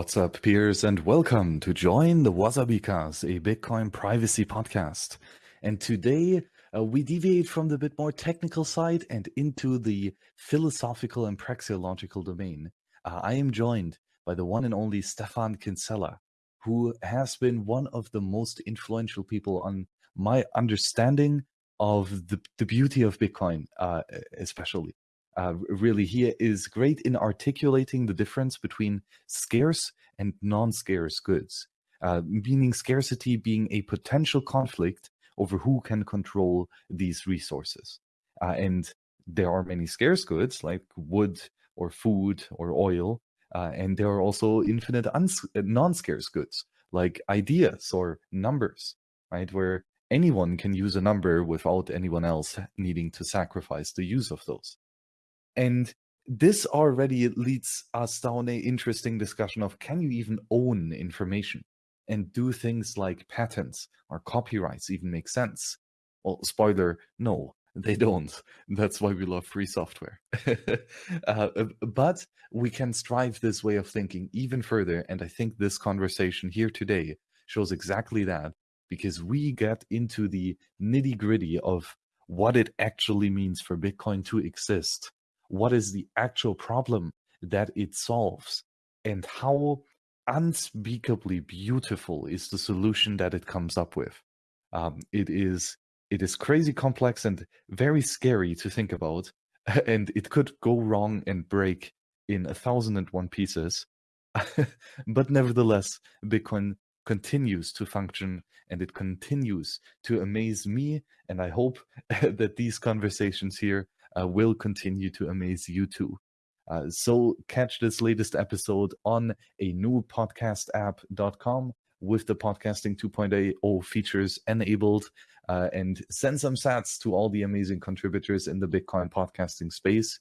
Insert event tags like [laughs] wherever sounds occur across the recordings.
What's up, peers, and welcome to Join the Wasabikas, a Bitcoin privacy podcast. And today uh, we deviate from the bit more technical side and into the philosophical and praxeological domain. Uh, I am joined by the one and only Stephan Kinsella, who has been one of the most influential people on my understanding of the, the beauty of Bitcoin, uh, especially. Uh, really, here is great in articulating the difference between scarce and non-scarce goods, uh, meaning scarcity being a potential conflict over who can control these resources. Uh, and there are many scarce goods like wood or food or oil, uh, and there are also infinite non-scarce goods like ideas or numbers, right? Where anyone can use a number without anyone else needing to sacrifice the use of those. And this already leads us down a interesting discussion of can you even own information and do things like patents or copyrights even make sense? Well, spoiler, no, they don't. [laughs] That's why we love free software. [laughs] uh, but we can strive this way of thinking even further. And I think this conversation here today shows exactly that because we get into the nitty gritty of what it actually means for Bitcoin to exist what is the actual problem that it solves and how unspeakably beautiful is the solution that it comes up with. Um, it is it is crazy complex and very scary to think about, [laughs] and it could go wrong and break in a thousand and one pieces. [laughs] but nevertheless, Bitcoin continues to function and it continues to amaze me. And I hope [laughs] that these conversations here will continue to amaze you too. Uh, so catch this latest episode on a new podcast app.com with the podcasting 2.0 features enabled uh, and send some sats to all the amazing contributors in the Bitcoin podcasting space.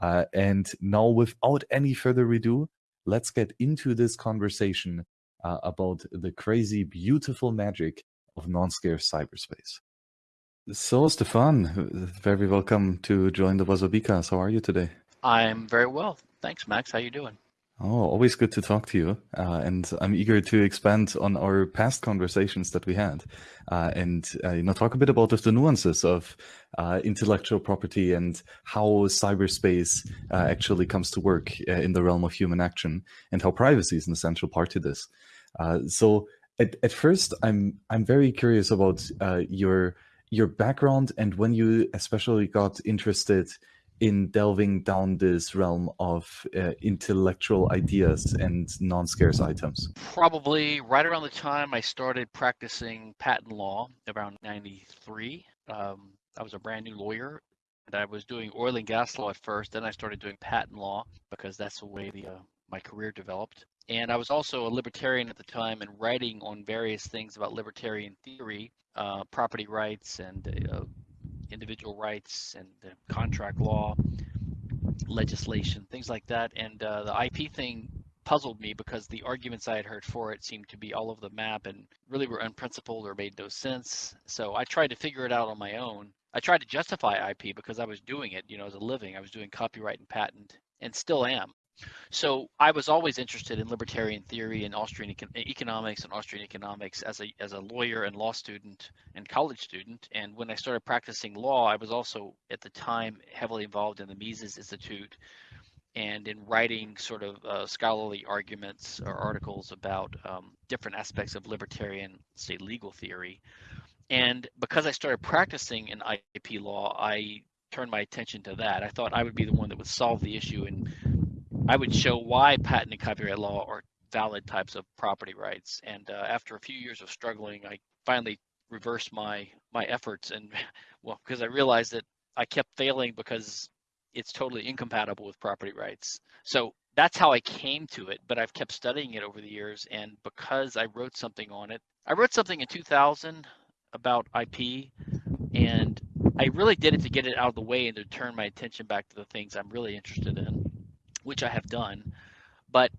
Uh, and now, without any further ado, let's get into this conversation uh, about the crazy, beautiful magic of non-scarce cyberspace. So, Stephan, very welcome to join the Wasabikas. How are you today? I'm very well. Thanks, Max. How are you doing? Oh, always good to talk to you. Uh, and I'm eager to expand on our past conversations that we had, uh, and uh, you know talk a bit about the nuances of uh, intellectual property and how cyberspace uh, actually comes to work uh, in the realm of human action, and how privacy is an essential part to this. so, at, at first, I'm I'm very curious about your your background and when you especially got interested in delving down this realm of uh, intellectual ideas and non-scarce items? Probably right around the time I started practicing patent law, around 93. Um, I was a brand new lawyer and I was doing oil and gas law at first. Then I started doing patent law because that's the way the, uh, my career developed. And I was also a libertarian at the time and writing on various things about libertarian theory, uh, property rights and uh, individual rights and contract law, legislation, things like that. And uh, the IP thing puzzled me because the arguments I had heard for it seemed to be all over the map and really were unprincipled or made no sense. So I tried to figure it out on my own. I tried to justify IP because I was doing it, you know, as a living. I was doing copyright and patent and still am. So I was always interested in libertarian theory and Austrian econ economics and Austrian economics as a as a lawyer and law student and college student. And when I started practicing law, I was also at the time heavily involved in the Mises Institute and in writing sort of uh, scholarly arguments or articles about um, different aspects of libertarian, say, legal theory. And because I started practicing in IP law, I turned my attention to that. I thought I would be the one that would solve the issue and I would show why patent and copyright law are valid types of property rights. And uh, after a few years of struggling, I finally reversed my my efforts and [laughs] well because I realized that I kept failing because it's totally incompatible with property rights. So that's how I came to it, but I've kept studying it over the years and because I wrote something on it. I wrote something in 2000 about IP and I really did it to get it out of the way and to turn my attention back to the things I'm really interested in which I have done. But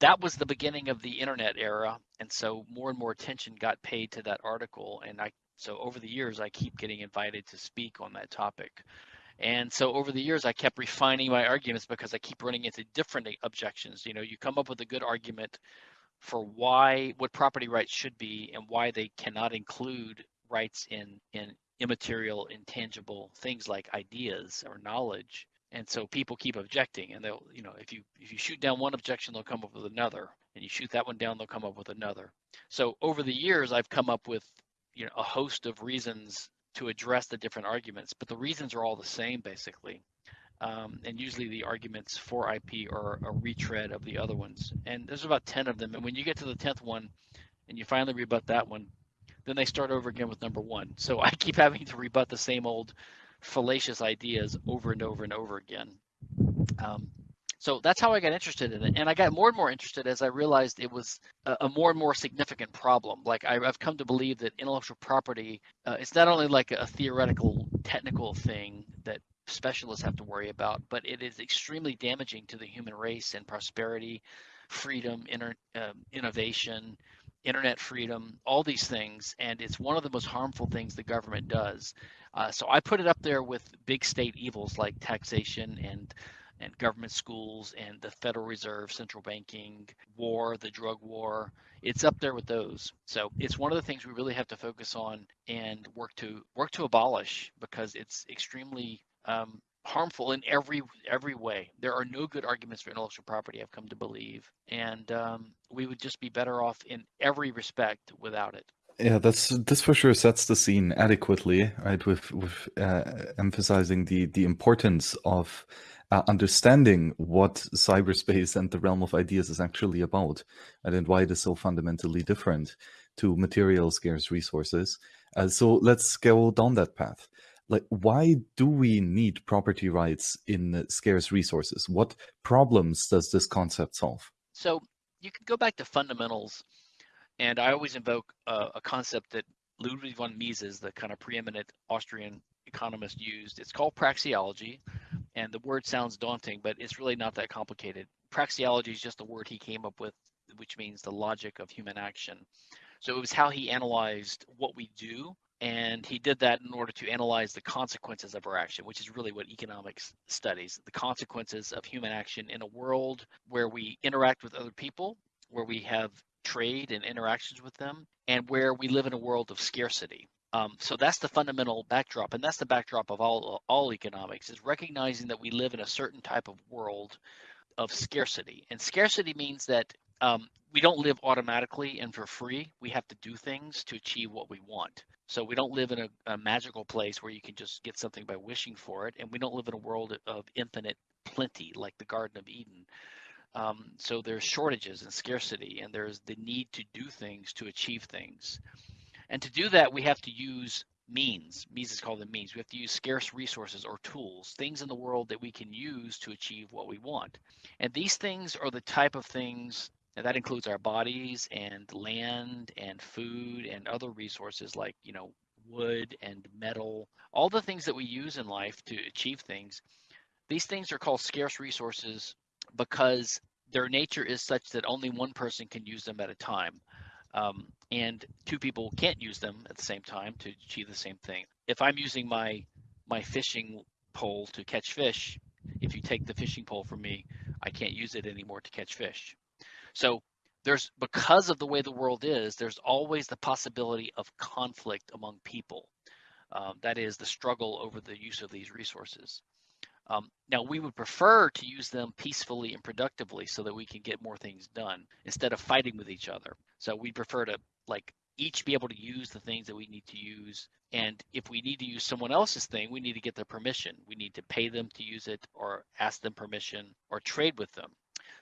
that was the beginning of the internet era, and so more and more attention got paid to that article. And I so over the years, I keep getting invited to speak on that topic. And so over the years, I kept refining my arguments because I keep running into different objections. You know, you come up with a good argument for why what property rights should be and why they cannot include rights in in immaterial, intangible things like ideas or knowledge. And so people keep objecting, and they'll, you know, if you if you shoot down one objection, they'll come up with another, and you shoot that one down, they'll come up with another. So over the years, I've come up with, you know, a host of reasons to address the different arguments, but the reasons are all the same basically. Um, and usually the arguments for IP are a retread of the other ones. And there's about 10 of them. And when you get to the 10th one and you finally rebut that one, then they start over again with number one. So [laughs] I keep having to rebut the same old fallacious ideas over and over and over again. Um, so that's how I got interested in it. And I got more and more interested as I realized it was a, a more and more significant problem. Like I, have come to believe that intellectual property, uh, it's not only like a theoretical, technical thing that specialists have to worry about, but it is extremely damaging to the human race and prosperity, freedom, inter, uh, innovation, internet freedom, all these things. And it's one of the most harmful things the government does. Uh, so I put it up there with big state evils like taxation and and government schools and the Federal Reserve, central banking, war, the drug war. It's up there with those. So it's one of the things we really have to focus on and work to work to abolish because it's extremely um, harmful in every every way. There are no good arguments for intellectual property. I've come to believe, and um, we would just be better off in every respect without it. Yeah, that's this for sure sets the scene adequately, right? With with uh, emphasizing the the importance of uh, understanding what cyberspace and the realm of ideas is actually about, and why it is so fundamentally different to material scarce resources. Uh, so let's go down that path. Like, why do we need property rights in scarce resources? What problems does this concept solve? So you can go back to fundamentals and I always invoke uh, a concept that Ludwig von Mises, the kind of preeminent Austrian economist, used. It's called praxeology, and the word sounds daunting, but it's really not that complicated. Praxeology is just a word he came up with, which means the logic of human action. So it was how he analyzed what we do, and he did that in order to analyze the consequences of our action, which is really what economics studies the consequences of human action in a world where we interact with other people, where we have trade and interactions with them, and where we live in a world of scarcity. Um, so that's the fundamental backdrop, and that's the backdrop of all all economics is recognizing that we live in a certain type of world of scarcity, and scarcity means that um, we don't live automatically and for free. We have to do things to achieve what we want. So we don't live in a, a magical place where you can just get something by wishing for it, and we don't live in a world of infinite plenty like the Garden of Eden. Um, so there's shortages and scarcity, and there's the need to do things to achieve things. And to do that, we have to use means. Mises called them means. We have to use scarce resources or tools, things in the world that we can use to achieve what we want. And these things are the type of things and that includes our bodies and land and food and other resources like, you know, wood and metal, all the things that we use in life to achieve things. These things are called scarce resources because their nature is such that only one person can use them at a time. Um, and two people can't use them at the same time to achieve the same thing. If I'm using my my fishing pole to catch fish, if you take the fishing pole from me, I can't use it anymore to catch fish. So there's because of the way the world is, there's always the possibility of conflict among people. Um, that is the struggle over the use of these resources. Um, now, we would prefer to use them peacefully and productively so that we can get more things done instead of fighting with each other. So we prefer to like each be able to use the things that we need to use. And if we need to use someone else's thing, we need to get their permission. We need to pay them to use it or ask them permission or trade with them.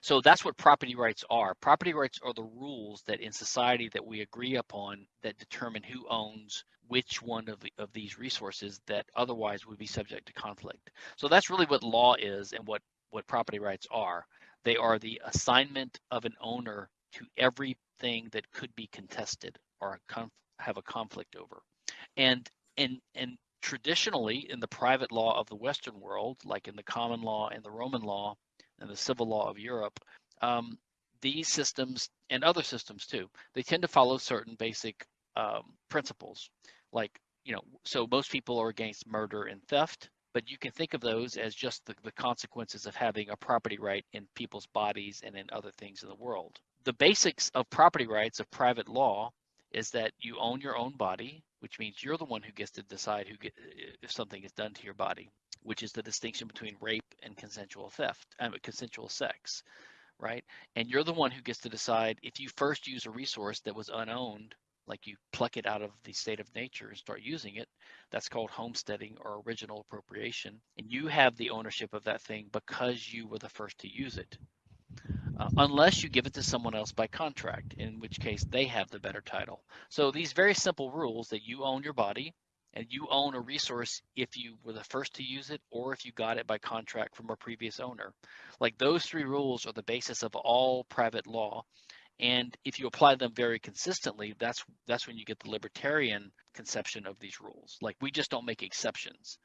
So that's what property rights are. Property rights are the rules that in society that we agree upon that determine who owns which one of, the, of these resources that otherwise would be subject to conflict. So that's really what law is and what, what property rights are. They are the assignment of an owner to everything that could be contested or have a conflict over. And, and, and traditionally in the private law of the Western world, like in the common law and the Roman law and the civil law of Europe, um, these systems and other systems too, they tend to follow certain basic um, principles like you know so most people are against murder and theft but you can think of those as just the, the consequences of having a property right in people's bodies and in other things in the world. The basics of property rights of private law is that you own your own body, which means you're the one who gets to decide who get, if something is done to your body, which is the distinction between rape and consensual theft, mean, consensual sex, right? And you're the one who gets to decide if you first use a resource that was unowned like you pluck it out of the state of nature and start using it, that's called homesteading or original appropriation. And you have the ownership of that thing because you were the first to use it. Uh, unless you give it to someone else by contract, in which case they have the better title. So these very simple rules that you own your body and you own a resource if you were the first to use it or if you got it by contract from a previous owner. Like those three rules are the basis of all private law and if you apply them very consistently, that's that's when you get the libertarian conception of these rules. Like we just don't make exceptions.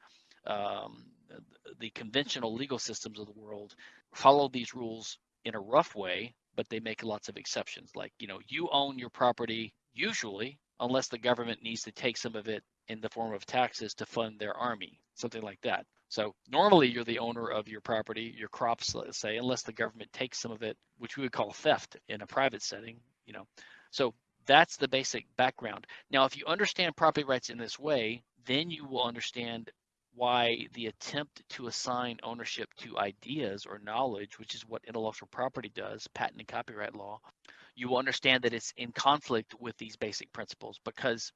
Um, the conventional legal systems of the world follow these rules in a rough way, but they make lots of exceptions. Like you know, you own your property usually, unless the government needs to take some of it in the form of taxes to fund their army, something like that. So normally you're the owner of your property, your crops, let's say, unless the government takes some of it, which we would call theft in a private setting, you know. So that's the basic background. Now, if you understand property rights in this way, then you will understand why the attempt to assign ownership to ideas or knowledge, which is what intellectual property does, patent and copyright law, you will understand that it's in conflict with these basic principles because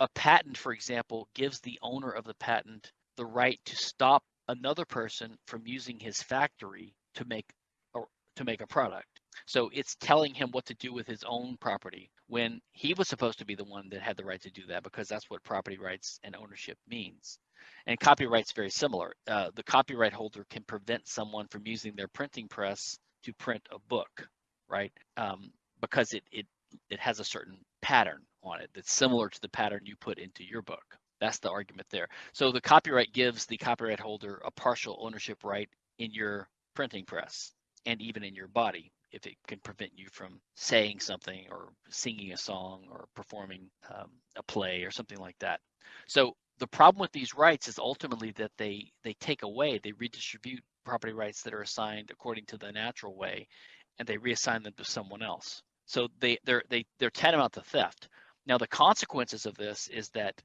a patent, for example, gives the owner of the patent the right to stop another person from using his factory to make or to make a product. So it's telling him what to do with his own property when he was supposed to be the one that had the right to do that because that's what property rights and ownership means. And copyright's very similar. Uh, the copyright holder can prevent someone from using their printing press to print a book, right? Um, because it it it has a certain pattern on it that's similar to the pattern you put into your book. That's the argument there. So the copyright gives the copyright holder a partial ownership right in your printing press and even in your body if it can prevent you from saying something or singing a song or performing um, a play or something like that. So the problem with these rights is ultimately that they they take away, they redistribute property rights that are assigned according to the natural way, and they reassign them to someone else. So they they're they they're tantamount to theft. Now the consequences of this is that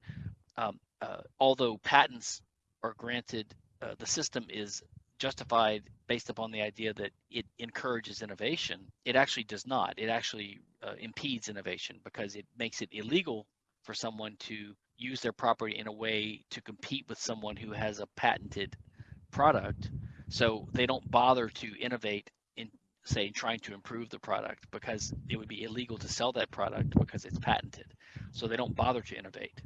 um, uh, although patents are granted, uh, the system is justified based upon the idea that it encourages innovation. It actually does not. It actually uh, impedes innovation because it makes it illegal for someone to use their property in a way to compete with someone who has a patented product. So they don't bother to innovate in, say, trying to improve the product because it would be illegal to sell that product because it's patented. So they don't bother to innovate.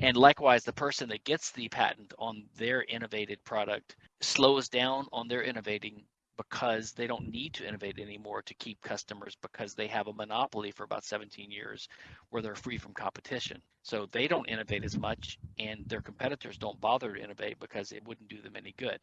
And likewise, the person that gets the patent on their innovated product slows down on their innovating because they don't need to innovate anymore to keep customers because they have a monopoly for about 17 years where they're free from competition. So they don't innovate as much and their competitors don't bother to innovate because it wouldn't do them any good.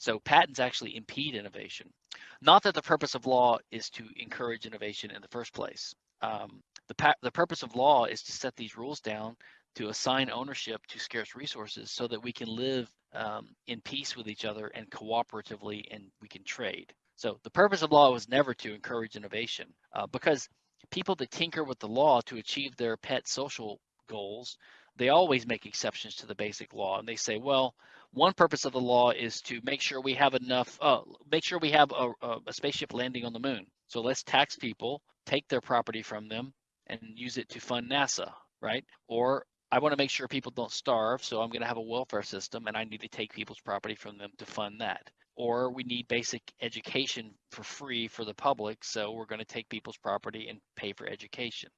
So patents actually impede innovation. Not that the purpose of law is to encourage innovation in the first place. Um, the, the purpose of law is to set these rules down to assign ownership to scarce resources so that we can live um, in peace with each other and cooperatively and we can trade. So the purpose of law was never to encourage innovation uh, because people that tinker with the law to achieve their pet social goals, they always make exceptions to the basic law and they say, well, one purpose of the law is to make sure we have enough, uh, make sure we have a, a spaceship landing on the moon. So let's tax people, take their property from them, and use it to fund NASA, right? Or I want to make sure people don't starve, so I'm going to have a welfare system and I need to take people's property from them to fund that. Or we need basic education for free for the public, so we're going to take people's property and pay for education.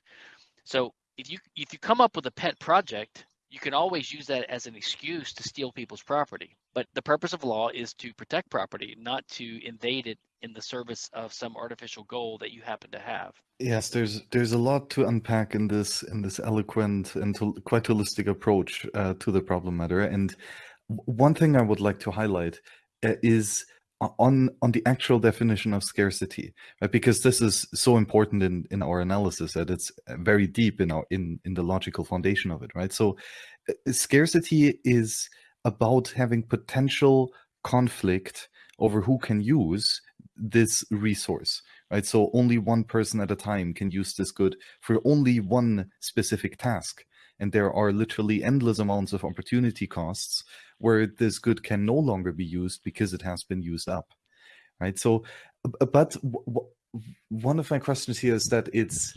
So if you if you come up with a pet project, you can always use that as an excuse to steal people's property. But the purpose of law is to protect property, not to invade it in the service of some artificial goal that you happen to have. Yes, there's there's a lot to unpack in this in this eloquent and quite holistic approach uh, to the problem matter. And one thing I would like to highlight uh, is on on the actual definition of scarcity right? because this is so important in in our analysis that it's very deep in our in in the logical foundation of it right so uh, scarcity is about having potential conflict over who can use this resource, right? So only one person at a time can use this good for only one specific task. And there are literally endless amounts of opportunity costs where this good can no longer be used because it has been used up, right? So, uh, but one of my questions here is that it's,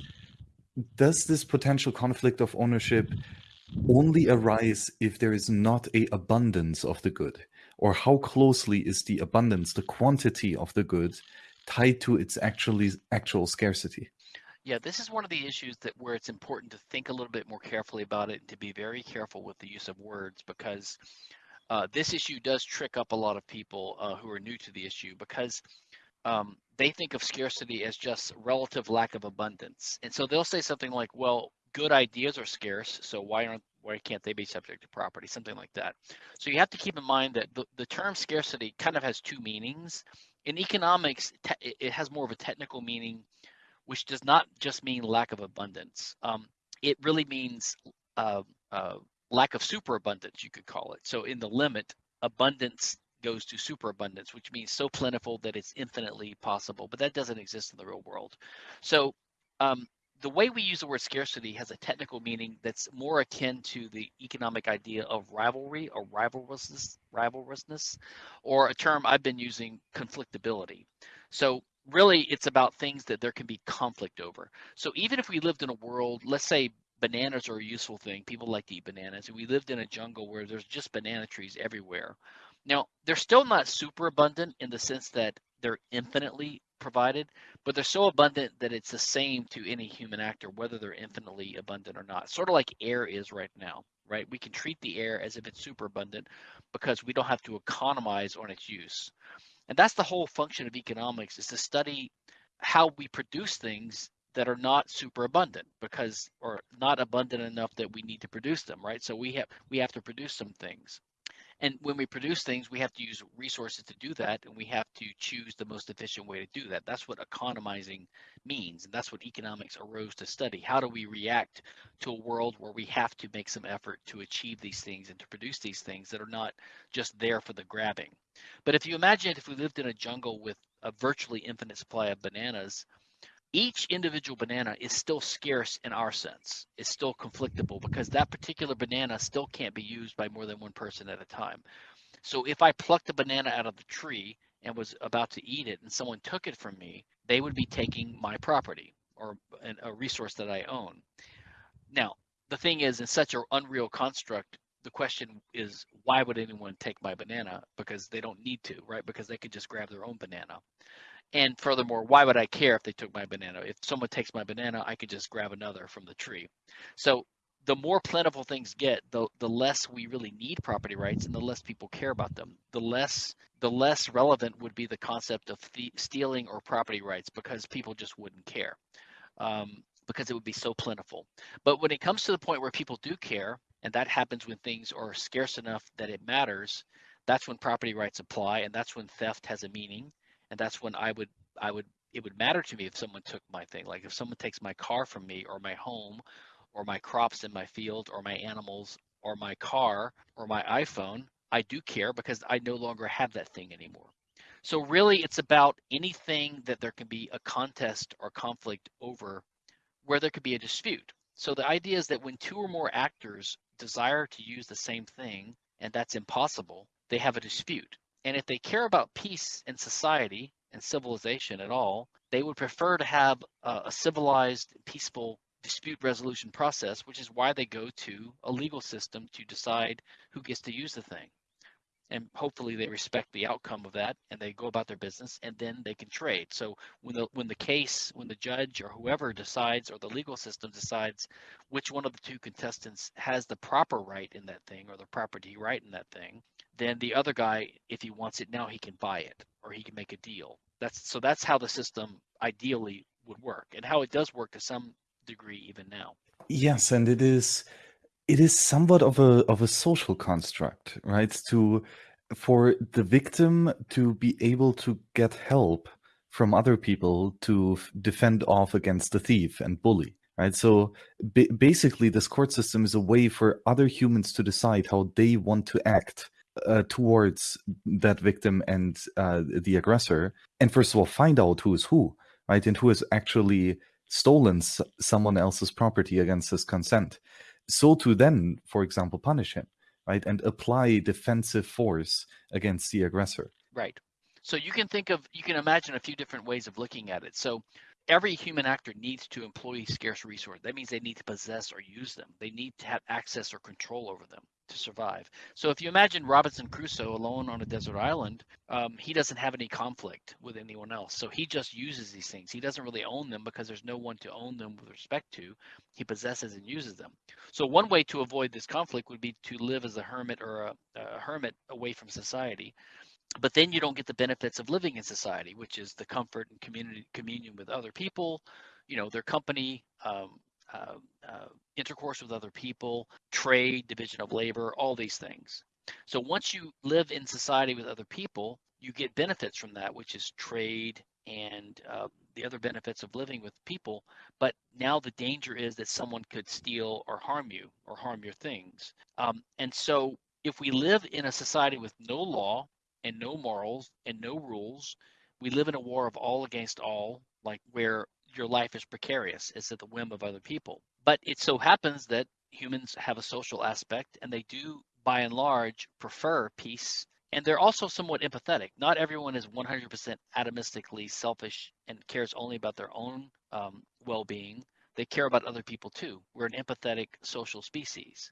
does this potential conflict of ownership only arise if there is not a abundance of the good? Or how closely is the abundance, the quantity of the good, tied to its actually actual scarcity? Yeah, this is one of the issues that where it's important to think a little bit more carefully about it and to be very careful with the use of words because uh, this issue does trick up a lot of people uh, who are new to the issue because um, they think of scarcity as just relative lack of abundance. And so they'll say something like, well, good ideas are scarce, so why aren't why can't they be subject to property? Something like that. So you have to keep in mind that the, the term scarcity kind of has two meanings. In economics, it has more of a technical meaning, which does not just mean lack of abundance. Um, it really means uh, uh, lack of superabundance, you could call it. So in the limit, abundance goes to superabundance, which means so plentiful that it's infinitely possible, but that doesn't exist in the real world. So um, the way we use the word scarcity has a technical meaning that's more akin to the economic idea of rivalry or rivalrousness, rivalrousness, or a term I've been using, conflictability. So really, it's about things that there can be conflict over. So even if we lived in a world, let's say bananas are a useful thing, people like to eat bananas, we lived in a jungle where there's just banana trees everywhere. Now, they're still not super abundant in the sense that they're infinitely provided, but they're so abundant that it's the same to any human actor, whether they're infinitely abundant or not. Sort of like air is right now, right? We can treat the air as if it's super abundant because we don't have to economize on its use. And that's the whole function of economics is to study how we produce things that are not super abundant because or not abundant enough that we need to produce them, right? So we have we have to produce some things. And when we produce things, we have to use resources to do that, and we have to choose the most efficient way to do that. That's what economizing means, and that's what economics arose to study. How do we react to a world where we have to make some effort to achieve these things and to produce these things that are not just there for the grabbing? But if you imagine if we lived in a jungle with a virtually infinite supply of bananas, each individual banana is still scarce in our sense. It's still conflictable because that particular banana still can't be used by more than one person at a time. So if I plucked a banana out of the tree and was about to eat it and someone took it from me, they would be taking my property or a resource that I own. Now, the thing is, in such an unreal construct, the question is, why would anyone take my banana? Because they don't need to, right? Because they could just grab their own banana. And furthermore, why would I care if they took my banana? If someone takes my banana, I could just grab another from the tree. So the more plentiful things get, the the less we really need property rights, and the less people care about them. The less the less relevant would be the concept of stealing or property rights because people just wouldn't care, um, because it would be so plentiful. But when it comes to the point where people do care, and that happens when things are scarce enough that it matters, that's when property rights apply, and that's when theft has a meaning and that's when I would I would it would matter to me if someone took my thing. Like if someone takes my car from me or my home or my crops in my field or my animals or my car or my iPhone, I do care because I no longer have that thing anymore. So really it's about anything that there can be a contest or conflict over where there could be a dispute. So the idea is that when two or more actors desire to use the same thing and that's impossible, they have a dispute. And if they care about peace in society and civilization at all, they would prefer to have a, a civilized, peaceful dispute resolution process, which is why they go to a legal system to decide who gets to use the thing. And hopefully they respect the outcome of that and they go about their business and then they can trade. So when the when the case, when the judge or whoever decides or the legal system decides which one of the two contestants has the proper right in that thing or the property right in that thing, then the other guy, if he wants it now, he can buy it or he can make a deal. That's so that's how the system ideally would work and how it does work to some degree even now. Yes, and it is it is somewhat of a of a social construct, right? To for the victim to be able to get help from other people to defend off against the thief and bully right so basically this court system is a way for other humans to decide how they want to act uh, towards that victim and uh, the aggressor, and first of all, find out who is who, right, and who has actually stolen someone else's property against his consent. So to then, for example, punish him, right, and apply defensive force against the aggressor. Right. So you can think of, you can imagine a few different ways of looking at it. So every human actor needs to employ scarce resources. That means they need to possess or use them. They need to have access or control over them to survive. So if you imagine Robinson Crusoe alone on a desert island, um, he doesn't have any conflict with anyone else. So he just uses these things. He doesn't really own them because there's no one to own them with respect to. He possesses and uses them. So one way to avoid this conflict would be to live as a hermit or a, a hermit away from society but then you don't get the benefits of living in society, which is the comfort and community communion with other people, you know, their company, um, uh, uh, intercourse with other people, trade, division of labor, all these things. So once you live in society with other people, you get benefits from that, which is trade and uh, the other benefits of living with people. But now the danger is that someone could steal or harm you or harm your things. Um, and so if we live in a society with no law, and no morals and no rules. We live in a war of all against all, like where your life is precarious. It's at the whim of other people. But it so happens that humans have a social aspect and they do, by and large, prefer peace. And they're also somewhat empathetic. Not everyone is 100% atomistically selfish and cares only about their own um, well being. They care about other people too. We're an empathetic social species.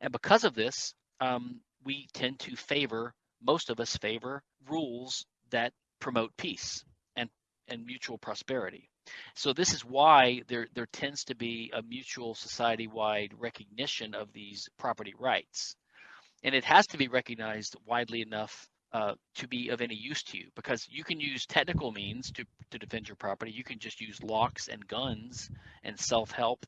And because of this, um, we tend to favor most of us favor rules that promote peace and, and mutual prosperity. So this is why there, there tends to be a mutual society-wide recognition of these property rights. And it has to be recognized widely enough uh, to be of any use to you because you can use technical means to, to defend your property. You can just use locks and guns and self-help,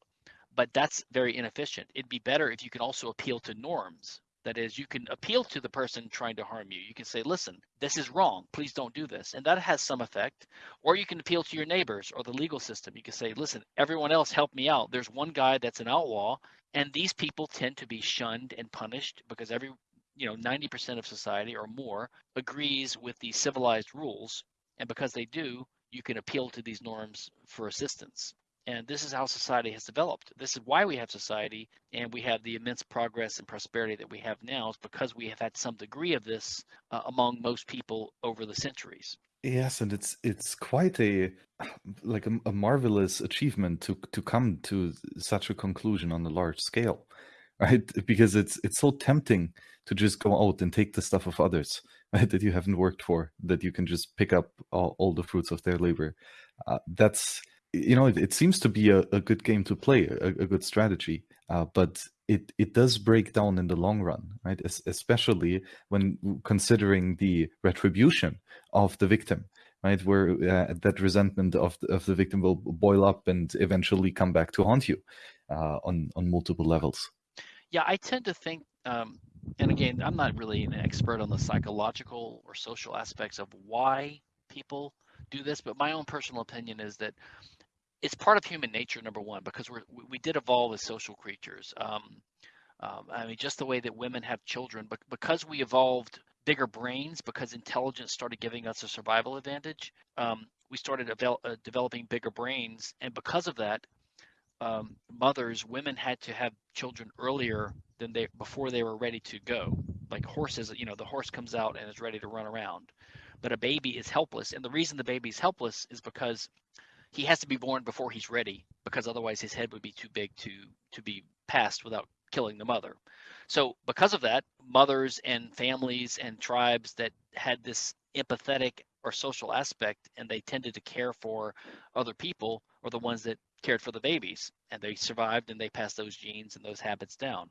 but that's very inefficient. It'd be better if you can also appeal to norms that is, you can appeal to the person trying to harm you. You can say, listen, this is wrong. Please don't do this. And that has some effect. Or you can appeal to your neighbors or the legal system. You can say, listen, everyone else help me out. There's one guy that's an outlaw. And these people tend to be shunned and punished because every, you know, 90% of society or more agrees with the civilized rules. And because they do, you can appeal to these norms for assistance. And this is how society has developed. This is why we have society and we have the immense progress and prosperity that we have now, is because we have had some degree of this uh, among most people over the centuries. Yes, and it's it's quite a like a, a, marvelous achievement to to come to such a conclusion on a large scale, right? Because it's it's so tempting to just go out and take the stuff of others, [laughs] right? That you haven't worked for, that you can just pick up all, all the fruits of their labor. Uh, that's you know, it, it seems to be a, a, good game to play, a, a good strategy, uh, but it it does break down in the long run, right? Es- especially when considering the retribution of the victim, right? Where uh, that resentment of the, of the victim will boil up and eventually come back to haunt you uh, on on multiple levels. Yeah, I tend to think, um, and again, I'm not really an expert on the psychological or social aspects of why people do this, but my own personal opinion is that it's part of human nature, number one, because we're, we did evolve as social creatures. Um, um, I mean, just the way that women have children, but because we evolved bigger brains, because intelligence started giving us a survival advantage, um, we started uh, developing bigger brains, and because of that, um, mothers, women had to have children earlier than they before they were ready to go. Like horses, you know, the horse comes out and is ready to run around, but a baby is helpless, and the reason the baby is helpless is because he has to be born before he's ready because otherwise his head would be too big to to be passed without killing the mother. So because of that, mothers and families and tribes that had this empathetic or social aspect and they tended to care for other people or the ones that cared for the babies and they survived and they passed those genes and those habits down.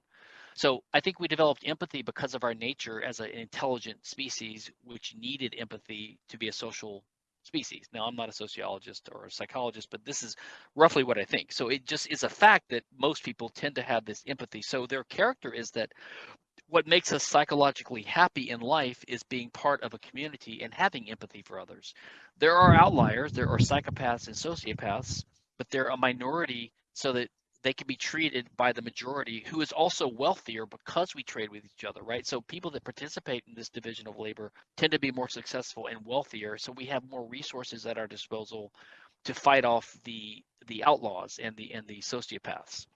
So I think we developed empathy because of our nature as an intelligent species, which needed empathy to be a social species. Now, I'm not a sociologist or a psychologist, but this is roughly what I think. So it just is a fact that most people tend to have this empathy. So their character is that what makes us psychologically happy in life is being part of a community and having empathy for others. There are outliers, there are psychopaths and sociopaths, but they're a minority so that they can be treated by the majority who is also wealthier because we trade with each other, right? So people that participate in this division of labor tend to be more successful and wealthier. So we have more resources at our disposal to fight off the the outlaws and the and the sociopaths.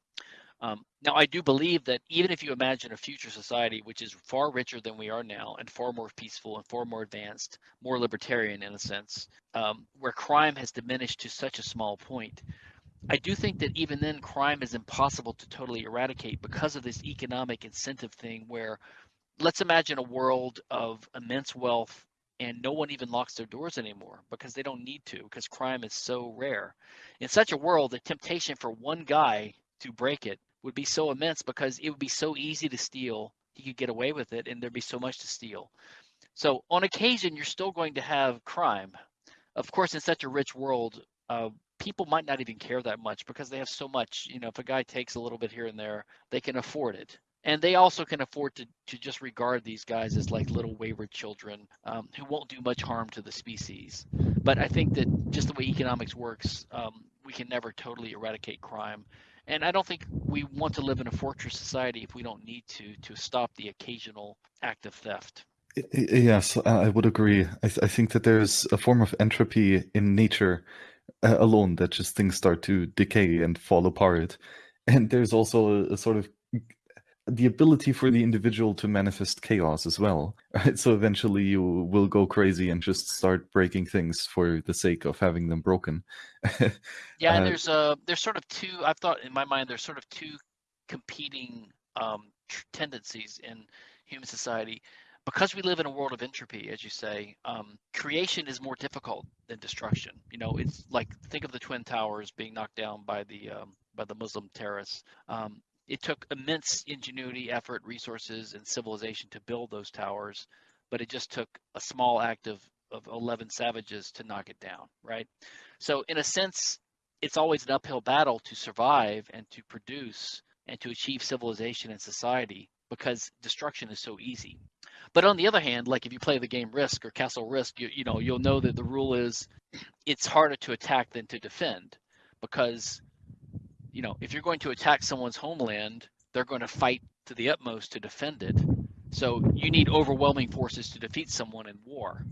Um, now, I do believe that even if you imagine a future society which is far richer than we are now and far more peaceful and far more advanced, more libertarian in a sense, um, where crime has diminished to such a small point, I do think that even then crime is impossible to totally eradicate because of this economic incentive thing where let's imagine a world of immense wealth and no one even locks their doors anymore because they don't need to because crime is so rare. In such a world, the temptation for one guy to break it would be so immense because it would be so easy to steal. He could get away with it and there'd be so much to steal. So on occasion, you're still going to have crime. Of course, in such a rich world, uh, people might not even care that much because they have so much. You know, if a guy takes a little bit here and there, they can afford it. And they also can afford to, to just regard these guys as like little wayward children um, who won't do much harm to the species. But I think that just the way economics works, um, we can never totally eradicate crime. And I don't think we want to live in a fortress society if we don't need to to stop the occasional act of theft. Yes, I would agree. I, th I think that there's a form of entropy in nature uh, alone that just things start to decay and fall apart. [laughs] And there's also a, a sort of the ability for the individual to manifest chaos as well. Right? [laughs] So eventually you will go crazy and just start breaking things for the sake of having them broken. [laughs] yeah, and uh, there's uh there's sort of two. I've thought in my mind there's sort of two competing um, tendencies in human society because we live in a world of entropy, as you say, um, creation is more difficult than destruction. You know, it's like think of the twin towers being knocked down by the um, by the Muslim terrorists. Um, it took immense ingenuity, effort, resources, and civilization to build those towers, but it just took a small act of of 11 savages to knock it down, right? So in a sense, it's always an uphill battle to survive and to produce and to achieve civilization and society because destruction is so easy. But on the other hand, like if you play the game Risk or Castle Risk, you, you know you'll know that the rule is it's harder to attack than to defend because you know if you're going to attack someone's homeland, they're going to fight to the utmost to defend it. So you need overwhelming forces to defeat someone in war.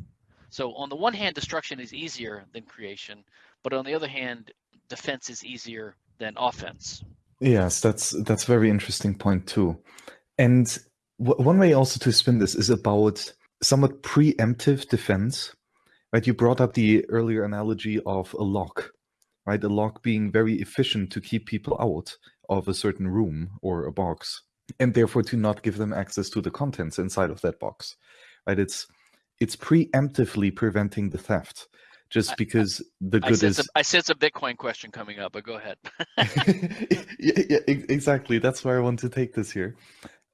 So on the one hand, destruction is easier than creation, but on the other hand, defense is easier than offense. Yes, that's that's a very interesting point too. And one way also to spin this is about somewhat preemptive defense. Right, you brought up the earlier analogy of a lock, right? A lock being very efficient to keep people out of a certain room or a box, and therefore to not give them access to the contents inside of that box. Right? It's it's preemptively preventing the theft just because the good I is. A, I sense a Bitcoin question coming up, but go ahead. [laughs] yeah, yeah, exactly. That's where I want to take this here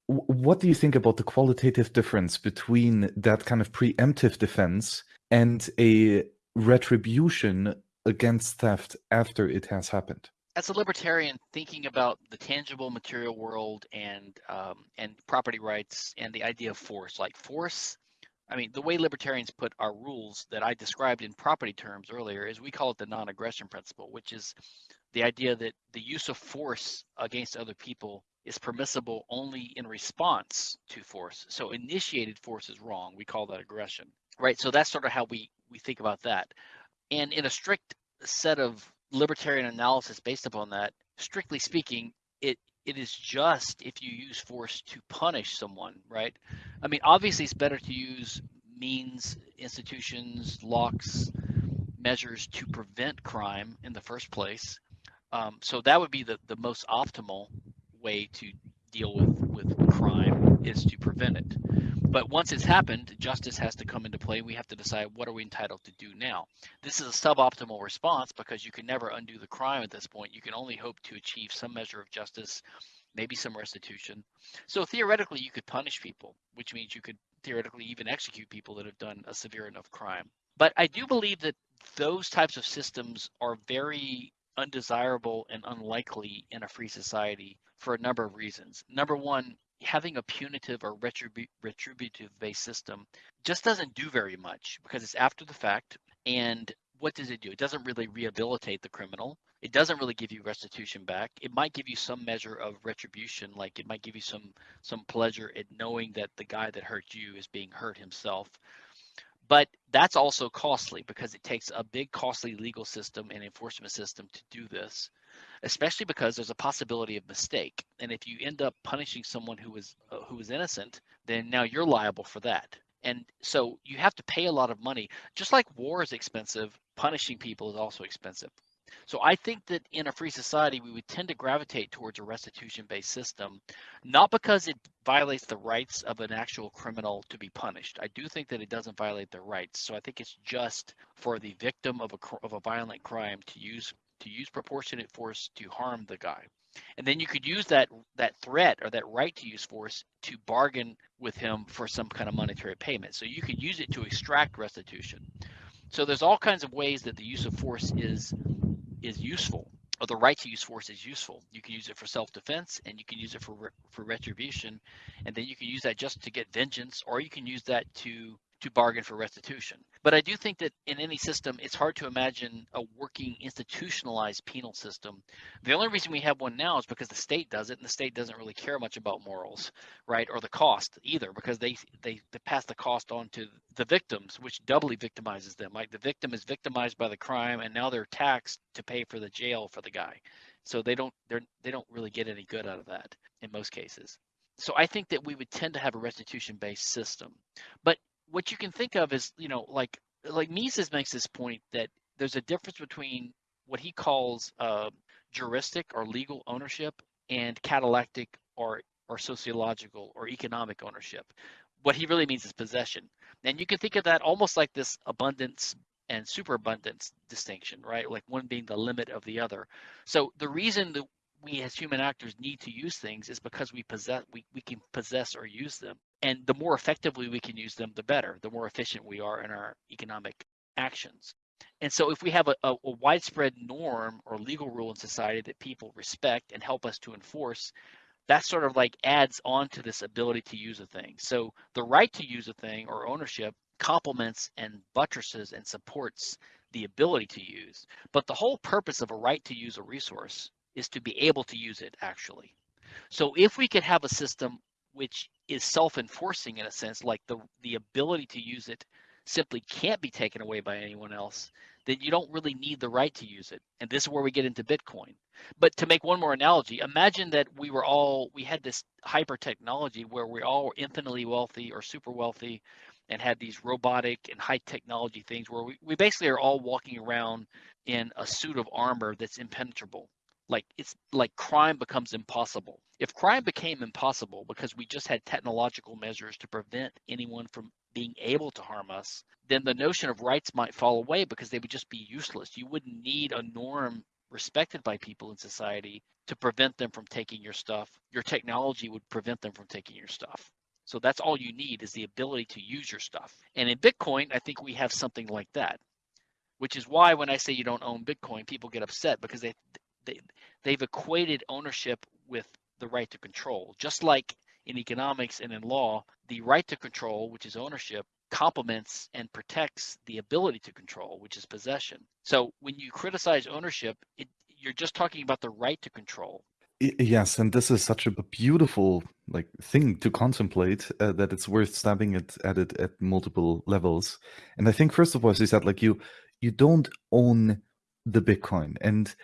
what do you think about the qualitative difference between that kind of preemptive defense and a retribution against theft after it has happened? As a libertarian, thinking about the tangible material world and um, and property rights and the idea of force, like force, I mean, the way libertarians put our rules that I described in property terms earlier is we call it the non-aggression principle, which is the idea that the use of force against other people is permissible only in response to force. So initiated force is wrong. We call that aggression, right? So that's sort of how we we think about that. And in a strict set of libertarian analysis based upon that, strictly speaking, it it is just if you use force to punish someone, right? I mean, obviously, it's better to use means, institutions, locks, measures to prevent crime in the first place. Um, so that would be the, the most optimal way to deal with with crime is to prevent it. But once it's happened, justice has to come into play. We have to decide what are we entitled to do now. This is a suboptimal response because you can never undo the crime at this point. You can only hope to achieve some measure of justice, maybe some restitution. So theoretically, you could punish people, which means you could theoretically even execute people that have done a severe enough crime. But I do believe that those types of systems are very undesirable and unlikely in a free society for a number of reasons. Number one, having a punitive or retribu- retributive based system just doesn't do very much because it's after the fact. And what does it do? It doesn't really rehabilitate the criminal. it doesn't really give you restitution back. It might give you some measure of retribution, like it might give you some some pleasure at knowing that the guy that hurt you is being hurt himself. But that's also costly because it takes a big costly legal system and enforcement system to do this, especially because there's a possibility of mistake. And if you end up punishing someone who is uh, who is innocent, then now you're liable for that. And so you have to pay a lot of money. Just like war is expensive, punishing people is also expensive. So I think that in a free society, we would tend to gravitate towards a restitution-based system, not because it violates the rights of an actual criminal to be punished. I do think that it doesn't violate their rights. So I think it's just for the victim of a of a violent crime to use to use proportionate force to harm the guy. And then you could use that that threat or that right to use force to bargain with him for some kind of monetary payment. So you could use it to extract restitution. So there's all kinds of ways that the use of force is is useful or the right to use force is useful. You can use it for self-defense and you can use it for for retribution and then you can use that just to get vengeance or you can use that to to bargain for restitution. But I do think that in any system, it's hard to imagine a working institutionalized penal system. The only reason we have one now is because the state does it, and the state doesn't really care much about morals, right, or the cost either, because they they, they pass the cost on to the victims, which doubly victimizes them. Like the victim is victimized by the crime, and now they're taxed to pay for the jail for the guy. So they don't they're they don't really get any good out of that in most cases. So I think that we would tend to have a restitution based system. But what you can think of is, you know, like like Mises makes this point that there's a difference between what he calls uh, juristic or legal ownership and catallactic or or sociological or economic ownership. What he really means is possession. And you can think of that almost like this abundance and superabundance distinction, right? Like one being the limit of the other. So the reason that we as human actors need to use things is because we possess we, we can possess or use them and the more effectively we can use them the better the more efficient we are in our economic actions and so if we have a, a, a widespread norm or legal rule in society that people respect and help us to enforce that sort of like adds on to this ability to use a thing so the right to use a thing or ownership complements and buttresses and supports the ability to use but the whole purpose of a right to use a resource is to be able to use it actually. So if we could have a system which is self-enforcing in a sense, like the the ability to use it simply can't be taken away by anyone else, then you don't really need the right to use it. And this is where we get into Bitcoin. But to make one more analogy, imagine that we were all we had this hyper technology where we all were infinitely wealthy or super wealthy and had these robotic and high technology things where we, we basically are all walking around in a suit of armor that's impenetrable like it's like crime becomes impossible. If crime became impossible because we just had technological measures to prevent anyone from being able to harm us then the notion of rights might fall away because they would just be useless. You wouldn't need a norm respected by people in society to prevent them from taking your stuff. Your technology would prevent them from taking your stuff. So that's all you need is the ability to use your stuff. And in bitcoin i think we have something like that which is why when i say you don't own bitcoin people get upset because they they, they've equated ownership with the right to control. Just like in economics and in law, the right to control, which is ownership, complements and protects the ability to control, which is possession. So when you criticize ownership, it, you're just talking about the right to control. Yes, and this is such a beautiful like thing to contemplate uh, that it's worth stabbing it at it at multiple levels. And I think first of all, as you said, like you you don't own the Bitcoin, and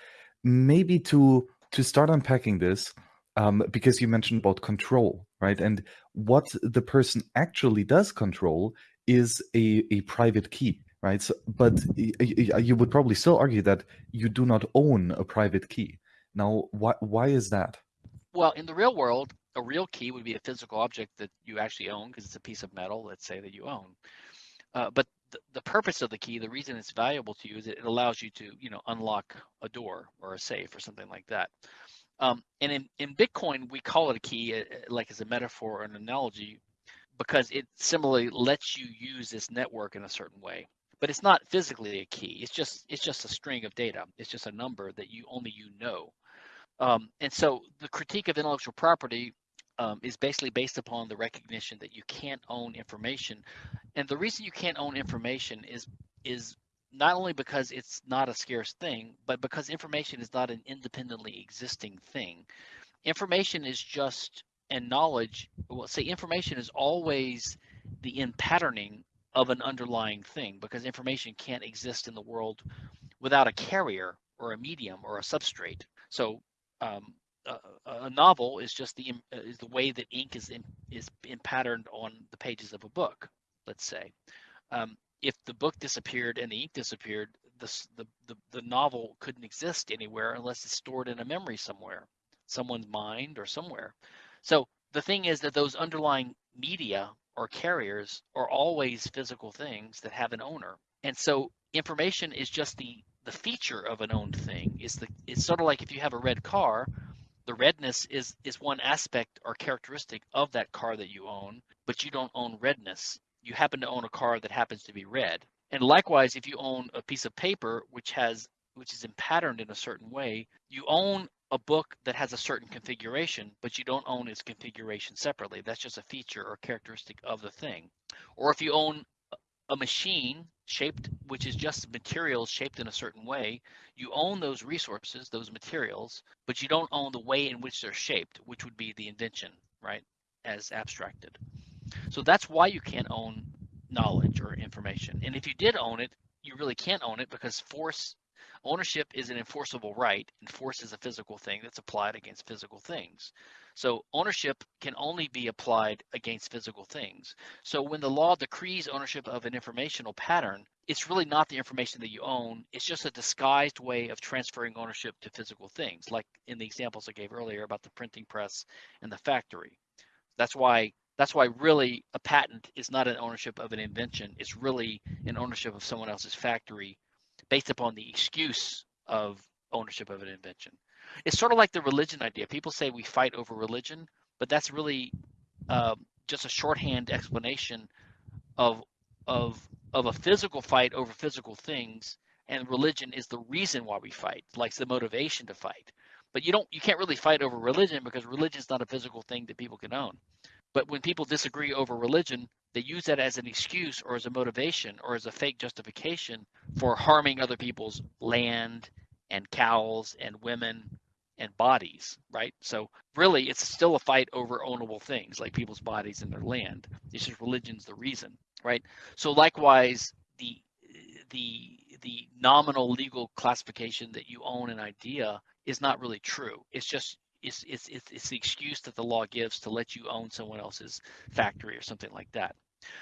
maybe to to start unpacking this um, because you mentioned about control right? And what the person actually does control is a, a private key right? So, but you would probably still argue that you do not own a private key. Now why, why is that? Well in the real world a real key would be a physical object that you actually own because it's a piece of metal let's say that you own uh, but the, the purpose of the key, the reason it's valuable to you is it allows you to, you know, unlock a door or a safe or something like that. Um, and in, in Bitcoin, we call it a key, uh, like as a metaphor or an analogy, because it similarly lets you use this network in a certain way. But it's not physically a key. It's just it's just a string of data. It's just a number that you only you know. Um, and so the critique of intellectual property um, is basically based upon the recognition that you can't own information. And the reason you can't own information is is not only because it's not a scarce thing, but because information is not an independently existing thing. Information is just and knowledge. Well, say information is always the in patterning of an underlying thing because information can't exist in the world without a carrier or a medium or a substrate. So um, a, a, novel is just the is the way that ink is in, is in patterned on the pages of a book. Let's say, um, if the book disappeared and the ink disappeared, the, the the the novel couldn't exist anywhere unless it's stored in a memory somewhere, someone's mind or somewhere. So the thing is that those underlying media or carriers are always physical things that have an owner. And so information is just the the feature of an owned thing. Is the it's sort of like if you have a red car, the redness is is one aspect or characteristic of that car that you own, but you don't own redness. You happen to own a car that happens to be red. And likewise, if you own a piece of paper which has which is patterned in a certain way, you own a book that has a certain configuration, but you don't own its configuration separately. That's just a feature or characteristic of the thing. Or if you own a machine shaped, which is just materials shaped in a certain way, you own those resources, those materials, but you don't own the way in which they're shaped, which would be the invention, right, as abstracted. So that's why you can't own knowledge or information. And if you did own it, you really can't own it because force Ownership is an enforceable right, and force is a physical thing that's applied against physical things. So ownership can only be applied against physical things. So when the law decrees ownership of an informational pattern, it's really not the information that you own. It's just a disguised way of transferring ownership to physical things, like in the examples I gave earlier about the printing press and the factory. That's why that's why really a patent is not an ownership of an invention. It's really an ownership of someone else's factory based upon the excuse of ownership of an invention. It's sort of like the religion idea. People say we fight over religion, but that's really um, just a shorthand explanation of of of a physical fight over physical things, and religion is the reason why we fight, like the motivation to fight. But you don't, you can't really fight over religion because religion is not a physical thing that people can own. But when people disagree over religion, they use that as an excuse or as a motivation or as a fake justification for harming other people's land and cows and women and bodies, right? So really, it's still a fight over ownable things like people's bodies and their land. It's just religion's the reason, right? So likewise, the the the nominal legal classification that you own an idea is not really true. It's just it's, it's, it's, it's the excuse that the law gives to let you own someone else's factory or something like that.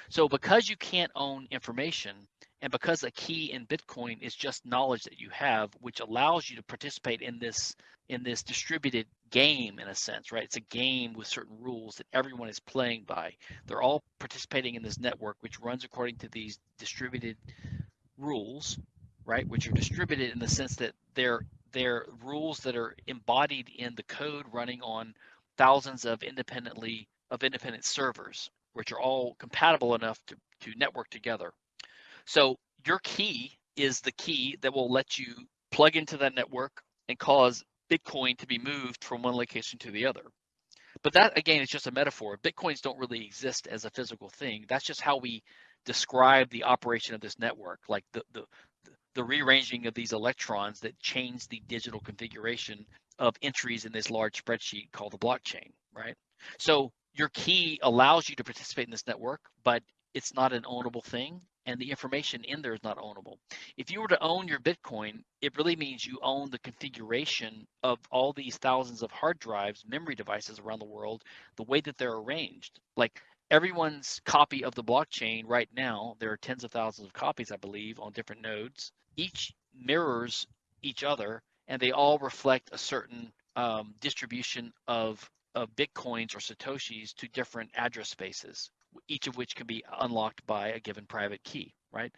So because you can't own information and because a key in Bitcoin is just knowledge that you have, which allows you to participate in this in this distributed game in a sense, right? It's a game with certain rules that everyone is playing by. They're all participating in this network, which runs according to these distributed rules, right? Which are distributed in the sense that they're they're rules that are embodied in the code running on thousands of independently of independent servers, which are all compatible enough to, to network together. So your key is the key that will let you plug into that network and cause Bitcoin to be moved from one location to the other. But that again is just a metaphor. Bitcoins don't really exist as a physical thing. That's just how we describe the operation of this network. Like the, the, the rearranging of these electrons that change the digital configuration of entries in this large spreadsheet called the blockchain, right? So your key allows you to participate in this network, but it's not an ownable thing and the information in there is not ownable. If you were to own your Bitcoin, it really means you own the configuration of all these thousands of hard drives, memory devices around the world, the way that they're arranged. Like everyone's copy of the blockchain right now, there are tens of thousands of copies, I believe, on different nodes each mirrors each other and they all reflect a certain um, distribution of, of bitcoins or satoshis to different address spaces each of which can be unlocked by a given private key right?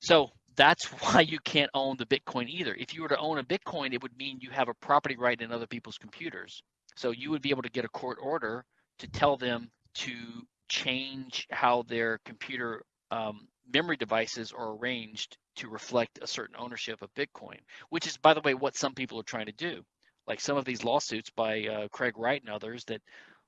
So that's [laughs] why you can't own the bitcoin either. If you were to own a bitcoin it would mean you have a property right in other people's computers. So you would be able to get a court order to tell them to change how their computer um, memory devices are arranged to reflect a certain ownership of Bitcoin, which is, by the way, what some people are trying to do. Like some of these lawsuits by uh, Craig Wright and others that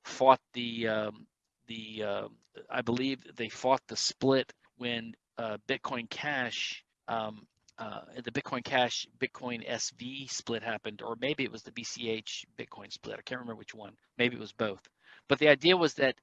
fought the um, the uh, I believe they fought the split when uh, Bitcoin Cash um, uh, the Bitcoin Cash Bitcoin SV split happened, or maybe it was the BCH Bitcoin split. I can't remember which one. Maybe it was both. But the idea was that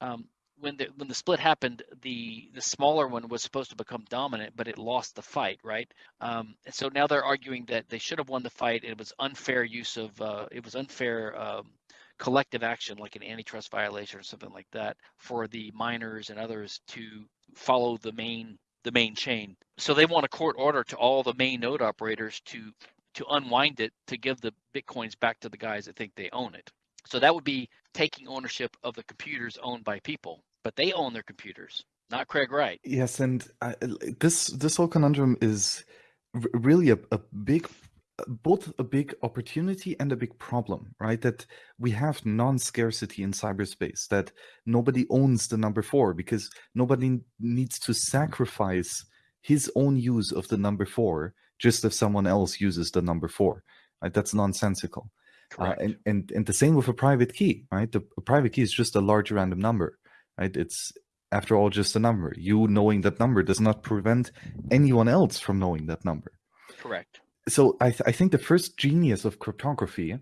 um, when the when the split happened, the the smaller one was supposed to become dominant, but it lost the fight, right? Um, and so now they're arguing that they should have won the fight. It was unfair use of uh, it was unfair um, collective action, like an antitrust violation or something like that, for the miners and others to follow the main the main chain. So they want a court order to all the main node operators to to unwind it to give the bitcoins back to the guys that think they own it. So that would be taking ownership of the computers owned by people, but they own their computers, not Craig Wright. Yes, and uh, this this whole conundrum is really a, a big both a big opportunity and a big problem, right? That we have non-scarcity in cyberspace, that nobody owns the number four because nobody needs to sacrifice his own use of the number four just if someone else uses the number four. Right? That's nonsensical. Uh, and, and and the same with a private key, right? The private key is just a large random number, right? It's after all just a number. You knowing that number does not prevent anyone else from knowing that number. Correct. So I, th I think the first genius of cryptography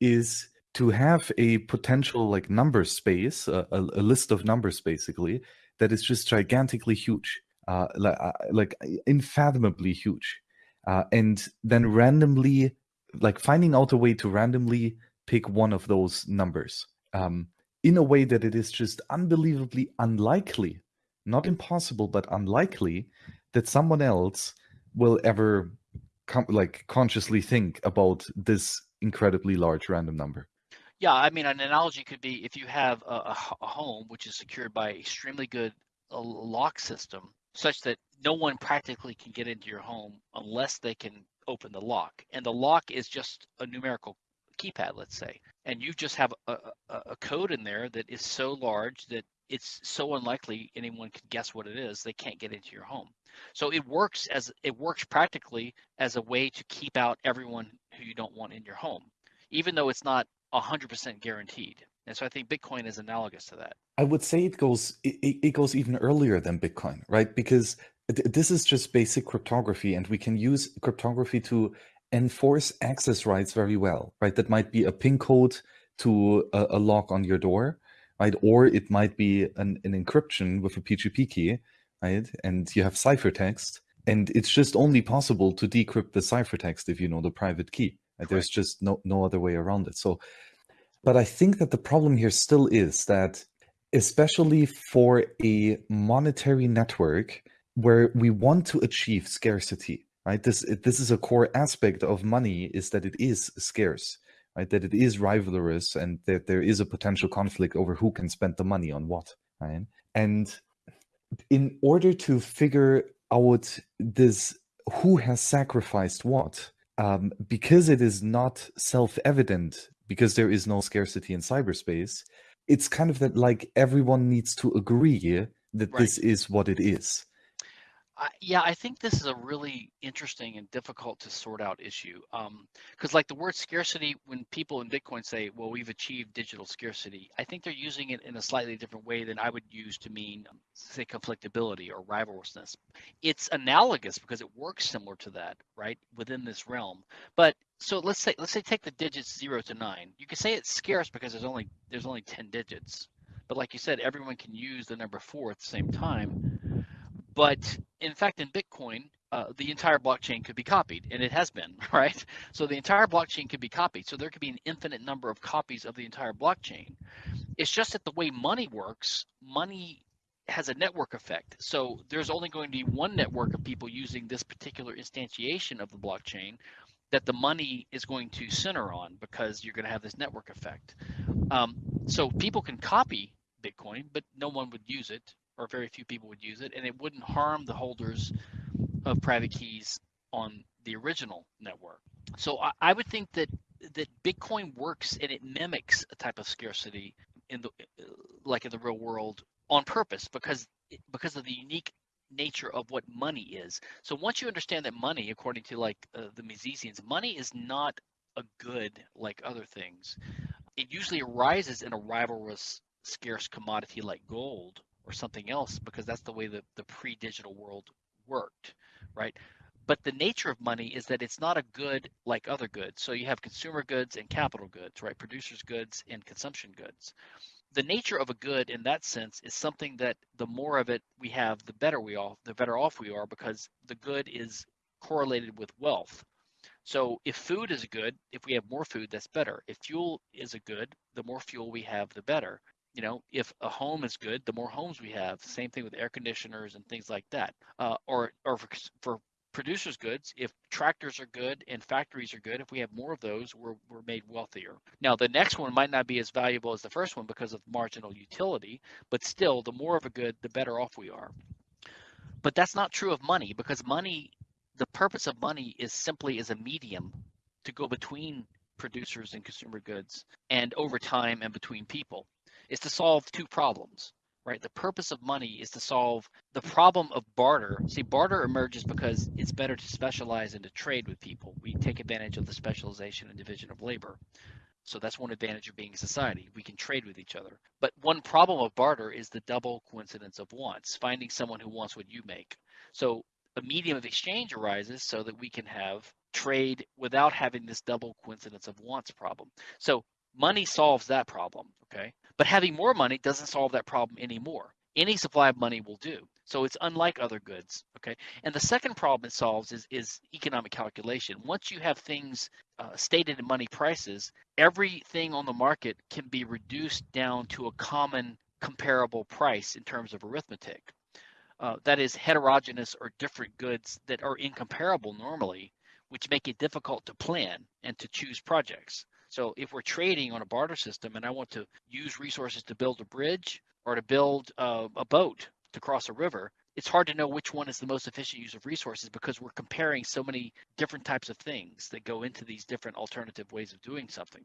is to have a potential like number space, a, a, a list of numbers basically, that is just gigantically huge, uh, like, uh, like unfathomably huge. Uh, and then randomly like finding out a way to randomly pick one of those numbers um, in a way that it is just unbelievably unlikely, not impossible, but unlikely that someone else will ever like consciously think about this incredibly large random number. Yeah, I mean, an analogy could be if you have a, a home which is secured by extremely good uh, lock system, such that no one practically can get into your home unless they can open the lock. And the lock is just a numerical keypad, let's say. And you just have a, a, a code in there that is so large that it's so unlikely anyone can guess what it is they can't get into your home so it works as it works practically as a way to keep out everyone who you don't want in your home even though it's not 100% guaranteed. And so i think bitcoin is analogous to that. I would say it goes it, it goes even earlier than bitcoin right? Because this is just basic cryptography and we can use cryptography to enforce access rights very well right? That might be a pin code to a, a lock on your door right? Or it might be an, an encryption with a pgp key right? And you have ciphertext and it's just only possible to decrypt the ciphertext if you know the private key. Right? there's just no no other way around it. So but i think that the problem here still is that especially for a monetary network where we want to achieve scarcity right? This this is a core aspect of money is that it is scarce right? That it is rivalrous and that there is a potential conflict over who can spend the money on what right? And in order to figure out this who has sacrificed what um, because it is not self-evident because there is no scarcity in cyberspace it's kind of that like everyone needs to agree that right. this is what it is. I, yeah, I think this is a really interesting and difficult to sort out issue. Because, um, like the word scarcity, when people in Bitcoin say, well, we've achieved digital scarcity, I think they're using it in a slightly different way than I would use to mean, say, conflictability or rivalrousness. It's analogous because it works similar to that, right, within this realm. But so let's say let's say take the digits zero to nine. You could say it's scarce because there's only there's only 10 digits. But like you said, everyone can use the number four at the same time. But in fact, in Bitcoin, uh, the entire blockchain could be copied, and it has been, [laughs] right? So the entire blockchain could be copied. So there could be an infinite number of copies of the entire blockchain. It's just that the way money works, money has a network effect. So there's only going to be one network of people using this particular instantiation of the blockchain that the money is going to center on because you're going to have this network effect. Um, so people can copy Bitcoin, but no one would use it, or very few people would use it, and it wouldn't harm the holders of private keys on the original network. So I, I would think that that Bitcoin works and it mimics a type of scarcity in the like in the real world on purpose because because of the unique nature of what money is. So once you understand that money, according to like uh, the Misesians, money is not a good like other things. It usually arises in a rivalrous, scarce commodity like gold or something else because that's the way the, the pre-digital world worked. right? But the nature of money is that it's not a good like other goods. So you have consumer goods and capital goods, right? Producers goods and consumption goods. The nature of a good in that sense is something that the more of it we have, the better we all, the better off we are because the good is correlated with wealth. So if food is a good, if we have more food, that's better. If fuel is a good, the more fuel we have, the better. You know, if a home is good, the more homes we have. Same thing with air conditioners and things like that. Uh, or or for, for producers goods if tractors are good and factories are good if we have more of those we're, we're made wealthier now the next one might not be as valuable as the first one because of marginal utility but still the more of a good the better off we are but that's not true of money because money the purpose of money is simply as a medium to go between producers and consumer goods and over time and between people is to solve two problems right? The purpose of money is to solve the problem of barter. See, barter emerges because it's better to specialize and to trade with people. We take advantage of the specialization and division of labor. So that's one advantage of being a society. We can trade with each other. But one problem of barter is the double coincidence of wants, finding someone who wants what you make. So a medium of exchange arises so that we can have trade without having this double coincidence of wants problem. So money solves that problem, okay? But having more money doesn't solve that problem anymore. Any supply of money will do. So it's unlike other goods. Okay. And the second problem it solves is, is economic calculation. Once you have things uh, stated in money prices, everything on the market can be reduced down to a common comparable price in terms of arithmetic. Uh, that is heterogeneous or different goods that are incomparable normally, which make it difficult to plan and to choose projects. So if we're trading on a barter system and I want to use resources to build a bridge or to build uh, a boat to cross a river, it's hard to know which one is the most efficient use of resources because we're comparing so many different types of things that go into these different alternative ways of doing something.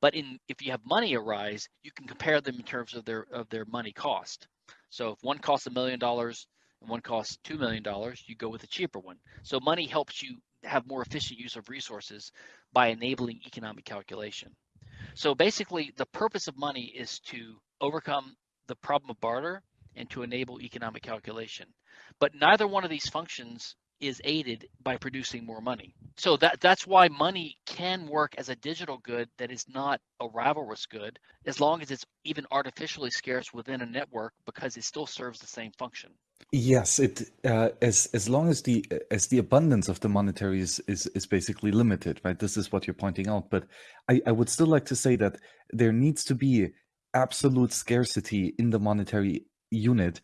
But in if you have money arise, you can compare them in terms of their of their money cost. So if one costs a million dollars and one costs two million dollars, you go with the cheaper one. So money helps you have more efficient use of resources by enabling economic calculation. So basically, the purpose of money is to overcome the problem of barter and to enable economic calculation. But neither one of these functions is aided by producing more money. So that that's why money can work as a digital good that is not a rivalrous good as long as it's even artificially scarce within a network because it still serves the same function. Yes, it uh, as as long as the as the abundance of the monetary is, is is basically limited, right? This is what you're pointing out. But I, I would still like to say that there needs to be absolute scarcity in the monetary unit,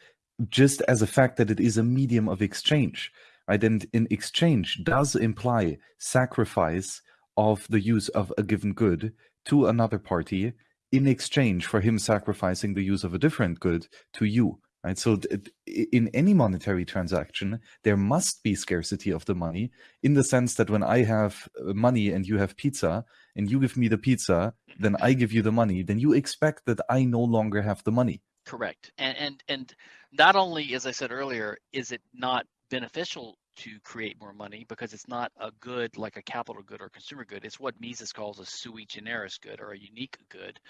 just as a fact that it is a medium of exchange, right? And in exchange does imply sacrifice of the use of a given good to another party in exchange for him sacrificing the use of a different good to you right? So in any monetary transaction, there must be scarcity of the money in the sense that when I have uh, money and you have pizza and you give me the pizza, then I give you the money, then you expect that I no longer have the money. Correct. And and and not only, as I said earlier, is it not beneficial to create more money because it's not a good like a capital good or consumer good. It's what Mises calls a sui generis good or a unique good.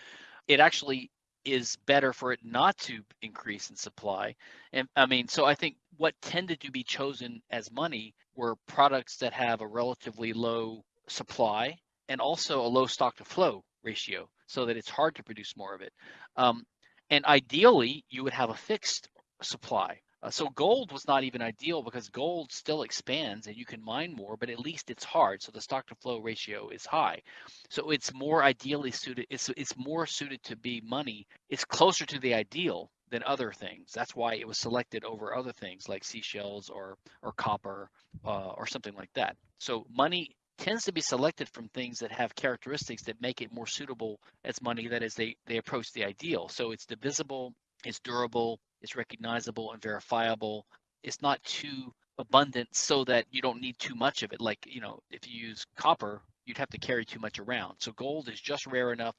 It actually is better for it not to increase in supply. And I mean, so I think what tended to be chosen as money were products that have a relatively low supply and also a low stock to flow ratio so that it's hard to produce more of it. Um, and ideally, you would have a fixed supply uh, so gold was not even ideal because gold still expands and you can mine more, but at least it's hard. So the stock to flow ratio is high. So it's more ideally suited. It's it's more suited to be money. It's closer to the ideal than other things. That's why it was selected over other things like seashells or or copper uh, or something like that. So money tends to be selected from things that have characteristics that make it more suitable as money. That is, they they approach the ideal. So it's divisible, it's durable, it's recognizable and verifiable. It's not too abundant so that you don't need too much of it. Like, you know, if you use copper, you'd have to carry too much around. So gold is just rare enough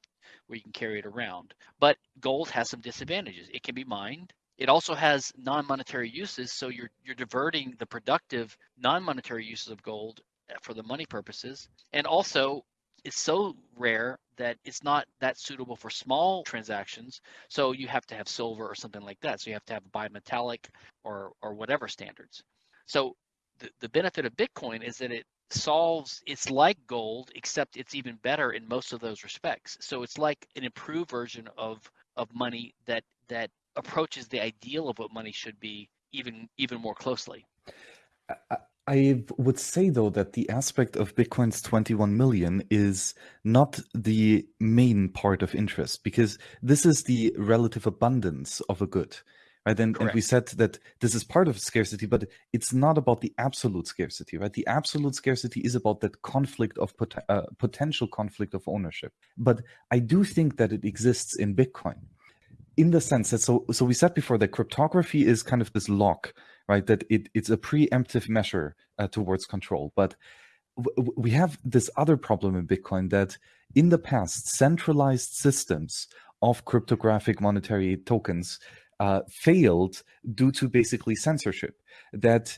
where you can carry it around. But gold has some disadvantages. It can be mined. It also has non-monetary uses, so you're you're diverting the productive non-monetary uses of gold eh, for the money purposes. And also it's so rare that it's not that suitable for small transactions. So you have to have silver or something like that. So you have to have bimetallic or or whatever standards. So the, the benefit of Bitcoin is that it solves it's like gold except it's even better in most of those respects so it's like an improved version of of money that that approaches the ideal of what money should be even even more closely I, would say though that the aspect of bitcoin's 21 million is not the main part of interest because this is the relative abundance of a good right? And, and we said that this is part of scarcity, but it's not about the absolute scarcity, right? The absolute scarcity is about that conflict of pot uh, potential conflict of ownership. But I do think that it exists in Bitcoin in the sense that so so we said before that cryptography is kind of this lock, right? That it it's a preemptive measure uh, towards control, but we have this other problem in Bitcoin that in the past centralized systems of cryptographic monetary tokens uh, failed due to basically censorship. That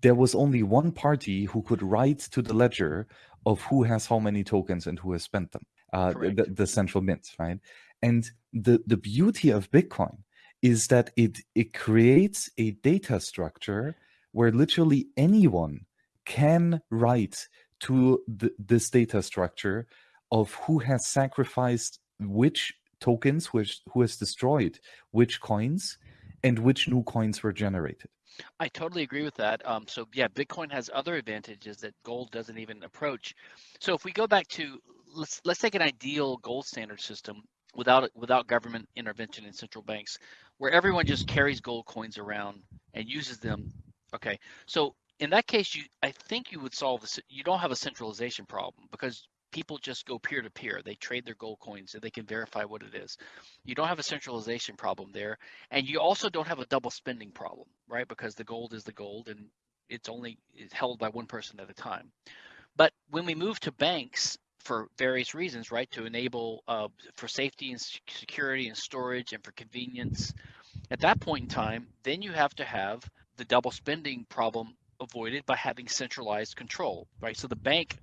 there was only one party who could write to the ledger of who has how many tokens and who has spent them, uh, the, the, central mint, right? And the, the beauty of Bitcoin is that it, it creates a data structure where literally anyone can write to the, this data structure of who has sacrificed which tokens, which who has destroyed which coins and which new coins were generated. I totally agree with that. Um, so yeah, Bitcoin has other advantages that gold doesn't even approach. So if we go back to let's let's take an ideal gold standard system without without government intervention in central banks, where everyone just carries gold coins around and uses them. Okay, so in that case, you I think you would solve this. You don't have a centralization problem because people just go peer to peer. They trade their gold coins and they can verify what it is. You don't have a centralization problem there. And you also don't have a double spending problem, right? Because the gold is the gold and it's only held by one person at a time. But when we move to banks for various reasons, right, to enable uh, for safety and security and storage and for convenience, at that point in time, then you have to have the double spending problem avoided by having centralized control, right? So the bank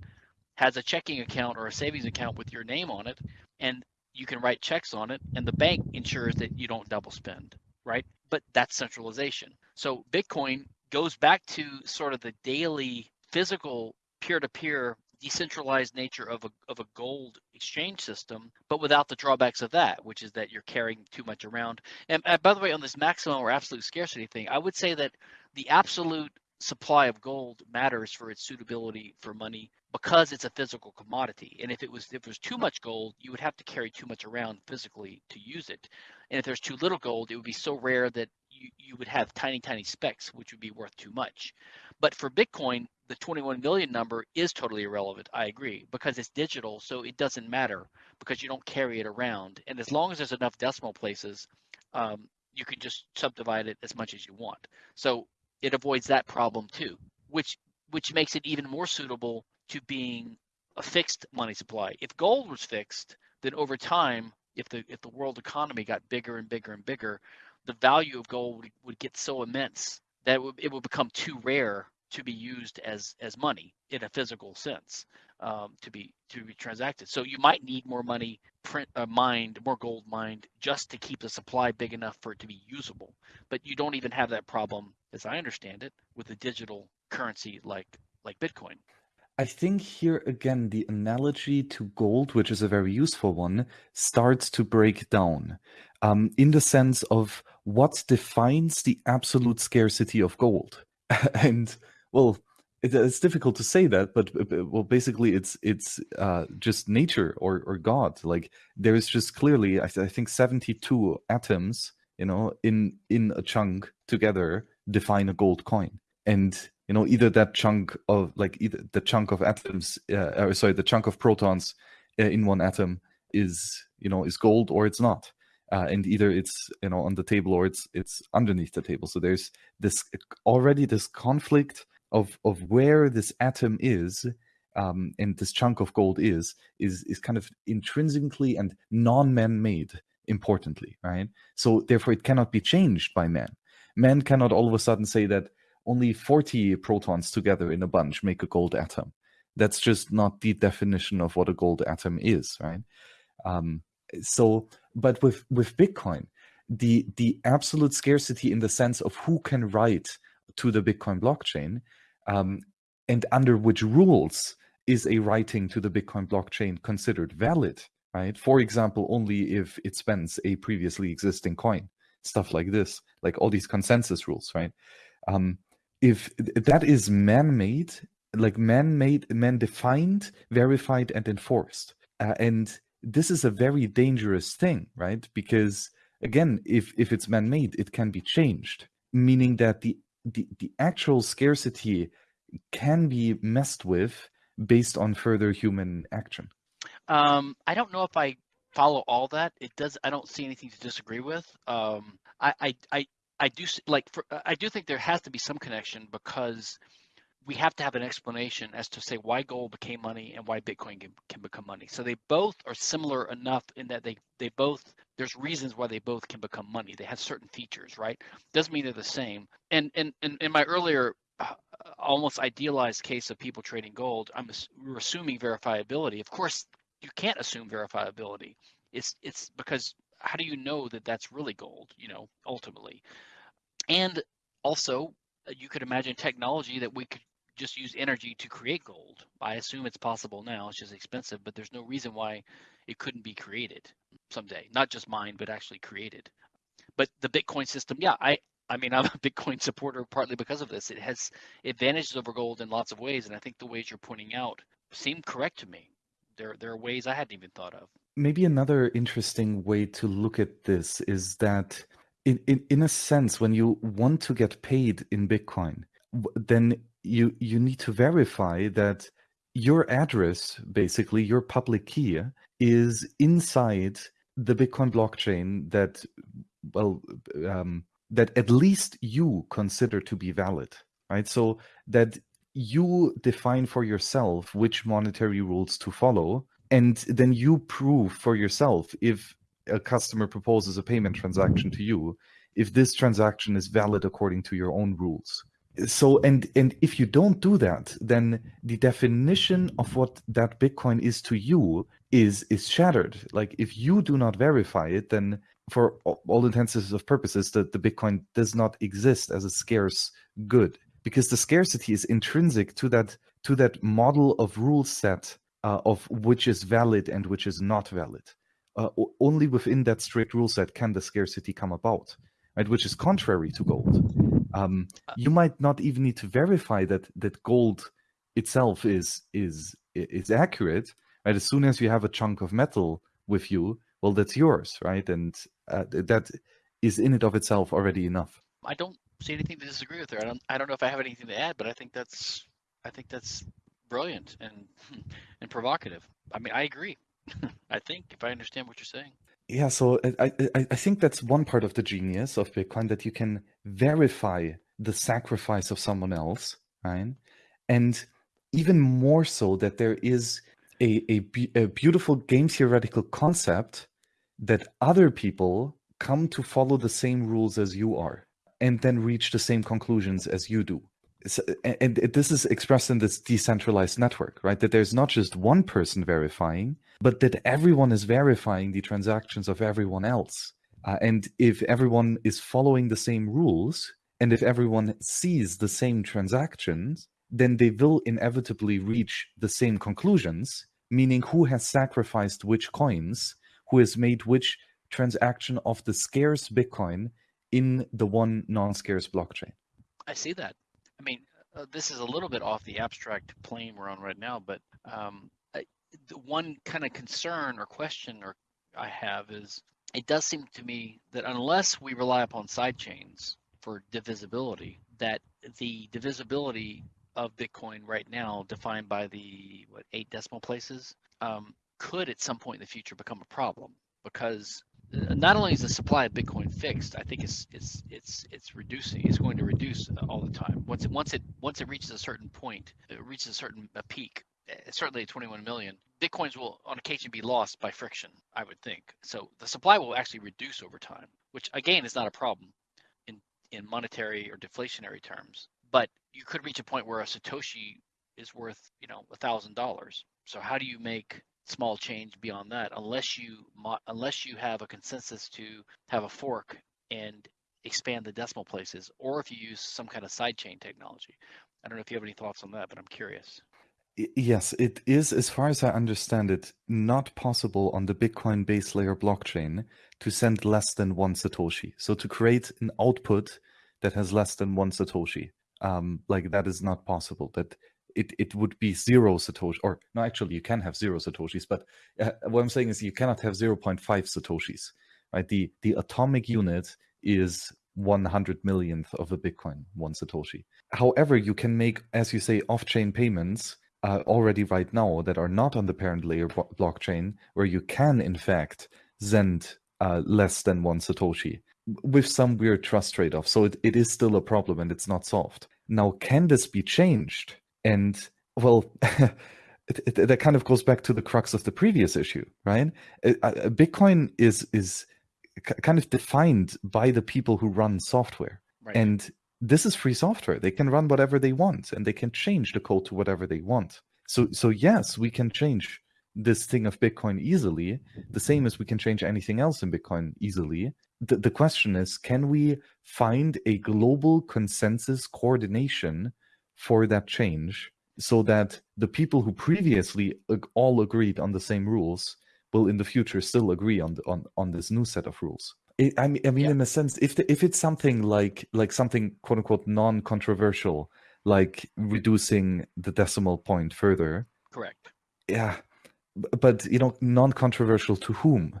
has a checking account or a savings account with your name on it, and you can write checks on it, and the bank ensures that you don't double spend, right? But that's centralization. So Bitcoin goes back to sort of the daily physical peer-to-peer decentralized nature of a, of a gold exchange system, but without the drawbacks of that, which is that you're carrying too much around. And, and by the way, on this maximum or absolute scarcity thing, I would say that the absolute supply of gold matters for its suitability for money because it's a physical commodity. And if it was if there's too much gold, you would have to carry too much around physically to use it. And if there's too little gold, it would be so rare that you, you would have tiny, tiny specks, which would be worth too much. But for Bitcoin, the 21 million number is totally irrelevant. I agree because it's digital, so it doesn't matter because you don't carry it around. And as long as there's enough decimal places, um, you can just subdivide it as much as you want. So it avoids that problem too, which which makes it even more suitable to being a fixed money supply. If gold was fixed, then over time, if the if the world economy got bigger and bigger and bigger, the value of gold would, would get so immense that it would, it would become too rare to be used as as money in a physical sense um, to be to be transacted. So you might need more money print uh, mined, more gold mined, just to keep the supply big enough for it to be usable. But you don't even have that problem, as I understand it, with a digital currency like like Bitcoin. I think here again, the analogy to gold, which is a very useful one, starts to break down um, in the sense of what defines the absolute scarcity of gold. [laughs] and well, it, it's difficult to say that, but well, basically, it's it's uh, just nature or or God. Like there is just clearly, I, th I think, seventy two atoms, you know, in in a chunk together define a gold coin, and you know either that chunk of like either the chunk of atoms uh, or sorry the chunk of protons uh, in one atom is you know is gold or it's not. Uh, and either it's you know on the table or it's it's underneath the table. So there's this already this conflict of of where this atom is um, and this chunk of gold is is is kind of intrinsically and non-man-made importantly right so therefore it cannot be changed by man man cannot all of a sudden say that only 40 protons together in a bunch make a gold atom. That's just not the definition of what a gold atom is, right? Um, so, but with with Bitcoin, the the absolute scarcity in the sense of who can write to the Bitcoin blockchain Um, and under which rules is a writing to the Bitcoin blockchain considered valid, right? For example, only if it spends a previously existing coin, stuff like this, like all these consensus rules, right? Um, if that is man-made, like man-made, man-defined, verified, and enforced, uh, and this is a very dangerous thing, right? Because again, if if it's man-made, it can be changed, meaning that the the, the actual scarcity can be messed with based on further human action. Um, I don't know if I follow all that. It does. I don't see anything to disagree with. Um, I, I, I, I do like. For, I do think there has to be some connection because we have to have an explanation as to say why gold became money and why Bitcoin can, can become money. So they both are similar enough in that they they both there's reasons why they both can become money. They have certain features, right? Doesn't mean they're the same. And and, and in my earlier uh, almost idealized case of people trading gold, I'm we're assuming verifiability. Of course, you can't assume verifiability. It's it's because how do you know that that's really gold? You know, ultimately, and also uh, you could imagine technology that we could just use energy to create gold. I assume it's possible now. It's just expensive, but there's no reason why it couldn't be created someday. Not just mined, but actually created. But the Bitcoin system, yeah, I I mean, [laughs] I'm a Bitcoin supporter partly because of this. It has advantages over gold in lots of ways, and I think the ways you're pointing out seem correct to me. There there are ways I hadn't even thought of. Maybe another interesting way to look at this is that in, in, in a sense, when you want to get paid in Bitcoin, then you you need to verify that your address, basically your public key, is inside the Bitcoin blockchain that well um, that at least you consider to be valid, right? So that you define for yourself which monetary rules to follow, and then you prove for yourself if a customer proposes a payment transaction to you, if this transaction is valid according to your own rules so and and if you don't do that then the definition of what that bitcoin is to you is is shattered. Like if you do not verify it then for all intents of purposes that the bitcoin does not exist as a scarce good because the scarcity is intrinsic to that to that model of rule set uh, of which is valid and which is not valid. Uh, only within that strict rule set can the scarcity come about right? Which is contrary to gold um, uh, you might not even need to verify that that gold itself is is is accurate right? As soon as you have a chunk of metal with you well that's yours right? And uh, that is in and of itself already enough. I don't see anything to disagree with there. I don't i don't know if i have anything to add but i think that's i think that's brilliant and [laughs] and provocative. I mean i agree. [laughs] I think if i understand what you're saying yeah, so uh, I, I, I think that's one part of the genius of Bitcoin that you can verify the sacrifice of someone else, right? And even more so that there is a, a, a beautiful game theoretical concept that other people come to follow the same rules as you are and then reach the same conclusions as you do and this is expressed in this decentralized network, right? That there's not just one person verifying, but that everyone is verifying the transactions of everyone else. Uh, and if everyone is following the same rules, and if everyone sees the same transactions, then they will inevitably reach the same conclusions, meaning who has sacrificed which coins, who has made which transaction of the scarce Bitcoin in the one non-scarce blockchain. I see that. I mean, uh, this is a little bit off the abstract plane we're on right now, but um, I, the one kind of concern or question or I have is it does seem to me that unless we rely upon sidechains for divisibility, that the divisibility of Bitcoin right now, defined by the what eight decimal places, um, could at some point in the future become a problem. Because not only is the supply of Bitcoin fixed, I think it's it's it's it's reducing. It's going to reduce all the time. Once it once it once it reaches a certain point, it reaches a certain a peak. Eh, certainly, 21 million bitcoins will on occasion be lost by friction. I would think so. The supply will actually reduce over time, which again is not a problem in in monetary or deflationary terms. But you could reach a point where a satoshi is worth you know a thousand dollars. So how do you make small change beyond that unless you unless you have a consensus to have a fork and expand the decimal places or if you use some kind of sidechain technology I don't know if you have any thoughts on that, but I'm curious. Yes, it is, as far as I understand it, not possible on the Bitcoin base layer blockchain to send less than one Satoshi. So to create an output that has less than one Satoshi, um, like that is not possible. That it, it would be zero Satoshi, or no, actually you can have zero Satoshis, but uh, what I'm saying is you cannot have 0.5 Satoshis, right? The, the atomic unit is 100 millionth of a Bitcoin, one Satoshi. However, you can make, as you say, off-chain payments uh, already right now that are not on the parent layer blockchain, where you can in fact send uh, less than one Satoshi with some weird trust trade-off. So it, it is still a problem and it's not solved. Now, can this be changed? And well, [laughs] it, it, that kind of goes back to the crux of the previous issue, right? Uh, uh, Bitcoin is is kind of defined by the people who run software, right. and this is free software. They can run whatever they want, and they can change the code to whatever they want. So, so yes, we can change this thing of Bitcoin easily, the same as we can change anything else in Bitcoin easily. The, the question is, can we find a global consensus coordination for that change so that the people who previously all agreed on the same rules will in the future still agree on the, on on this new set of rules. It, I mean, I mean, yeah. in a sense, if the, if it's something like like something quote unquote non-controversial, like reducing the decimal point further. Correct. Yeah, but you know, non-controversial to whom?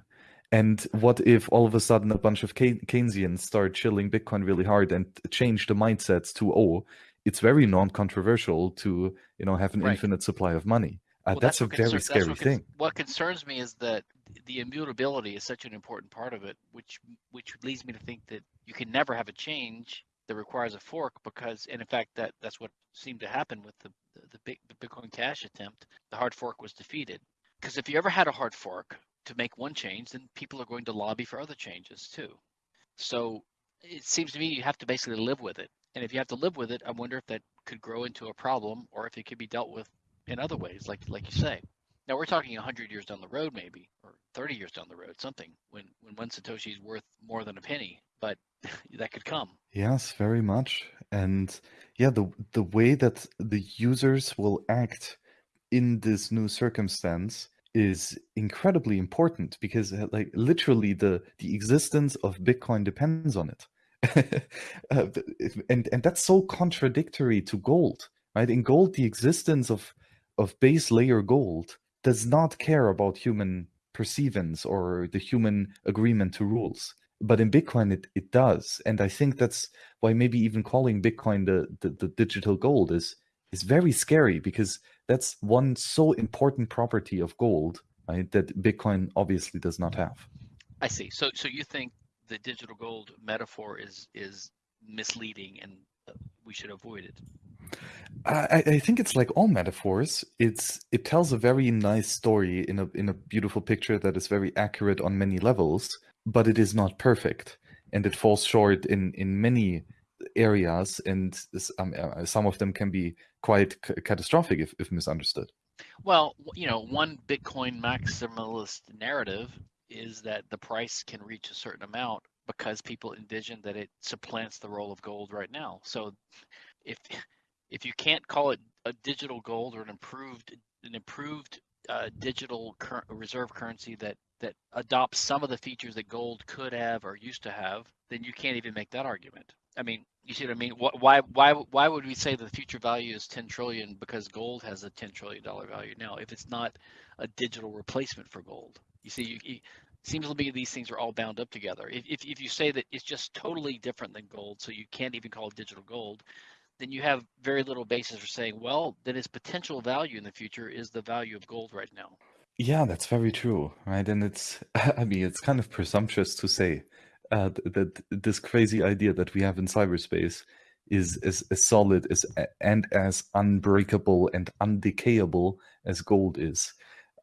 And what if all of a sudden a bunch of Keynesians start chilling Bitcoin really hard and change the mindsets to oh, it's very non-controversial to you know have an right. infinite supply of money. Uh, well, that's, that's, a very scary what thing. What concerns me is that the immutability is such an important part of it, which which leads me to think that you can never have a change that requires a fork because, and in fact, that that's what seemed to happen with the the, the, big, the Bitcoin Cash attempt. The hard fork was defeated because if you ever had a hard fork to make one change, then people are going to lobby for other changes too. So it seems to me you have to basically live with it. And if you have to live with it, I wonder if that could grow into a problem or if it could be dealt with in other ways, like like you say. Now we're talking 100 years down the road, maybe, or 30 years down the road, something when when one satoshi is worth more than a penny, but [laughs] that could come. Yes, very much. And yeah, the the way that the users will act in this new circumstance is incredibly important because like literally the the existence of bitcoin depends on it [laughs] Uh, and and that's so contradictory to gold right in gold the existence of of base layer gold does not care about human perceivance or the human agreement to rules but in bitcoin it, it does and i think that's why maybe even calling bitcoin the, the, the digital gold is is very scary because that's one so important property of gold, right? That Bitcoin obviously does not have. I see. So, so you think the digital gold metaphor is is misleading and we should avoid it? I, I think it's like all metaphors. It's it tells a very nice story in a in a beautiful picture that is very accurate on many levels, but it is not perfect, and it falls short in in many areas, and um, uh, some of them can be quite catastrophic if, if misunderstood. Well, you know, one Bitcoin maximalist narrative is that the price can reach a certain amount because people envision that it supplants the role of gold right now. So if if you can't call it a digital gold or an improved an improved uh, digital cur- reserve currency that that adopts some of the features that gold could have or used to have, then you can't even make that argument. I mean, you see what I mean? Why why why would we say the future value is 10 trillion because gold has a 10 trillion dollar value now if it's not a digital replacement for gold? You see, you, seems to me these things are all bound up together. If, if if you say that it's just totally different than gold, so you can't even call it digital gold, then you have very little basis for saying, well, then its potential value in the future is the value of gold right now. Yeah, that's very true, right? And it's, [laughs] I mean, it's kind of presumptuous to say uh, that this crazy idea that we have in cyberspace is as, as solid as and as unbreakable and undecayable as gold is.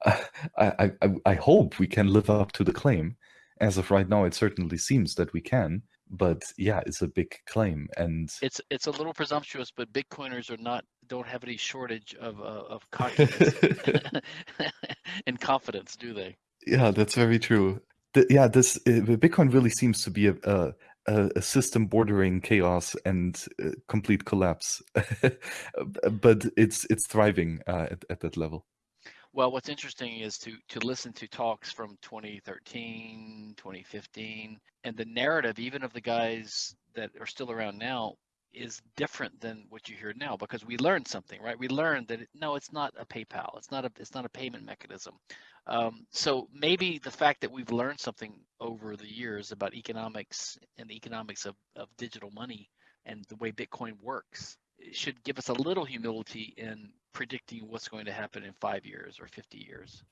[laughs] I, I, I hope we can live up to the claim. As of right now, it certainly seems that we can. But yeah, it's a big claim, and it's it's a little presumptuous. But Bitcoiners are not don't have any shortage of uh, of [laughs] confidence [laughs] and confidence, do they? Yeah, that's very true the, yeah, this uh, Bitcoin really seems to be a, a, a, a system bordering chaos and uh, complete collapse, but it's it's thriving uh, at, at that level. Well, what's interesting is to to listen to talks from 2013, 2015, and the narrative, even of the guys that are still around now, is different than what you hear now because we learned something, right? We learned that it, no, it's not a PayPal. It's not a it's not a payment mechanism. Um, so maybe the fact that we've learned something over the years about economics and the economics of, of digital money and the way Bitcoin works should give us a little humility in predicting what's going to happen in five years or 50 years.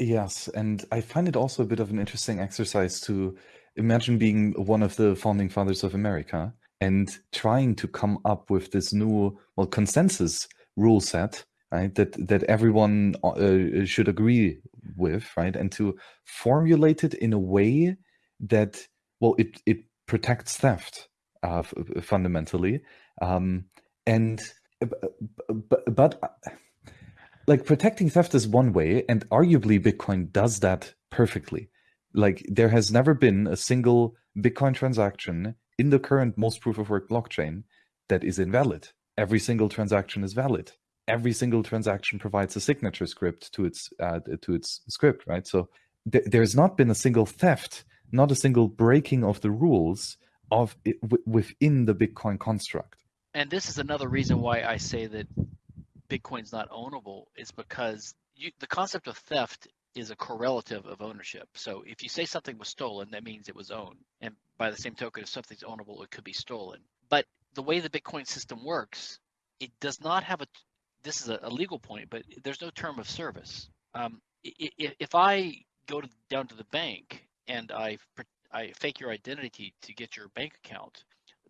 Yes, and I find it also a bit of an interesting exercise to imagine being one of the founding fathers of America and trying to come up with this new, well, consensus rule set, right? That that everyone uh, should agree with, right? And to formulate it in a way that, well, it it protects theft uh, fundamentally, um, and but, but uh, like protecting theft is one way, and arguably Bitcoin does that perfectly. Like there has never been a single Bitcoin transaction in the current most proof of work blockchain that is invalid. Every single transaction is valid. Every single transaction provides a signature script to its uh, to its script, right? So th there's not been a single theft, not a single breaking of the rules of it within the Bitcoin construct. And this is another reason why I say that Bitcoin's not ownable is because you, the concept of theft is a correlative of ownership. So if you say something was stolen, that means it was owned. And by the same token, if something's ownable, it could be stolen. But the way the Bitcoin system works, it does not have a, this is a, legal point, but there's no term of service. Um, if, if I go to, down to the bank and I, I fake your identity to get your bank account,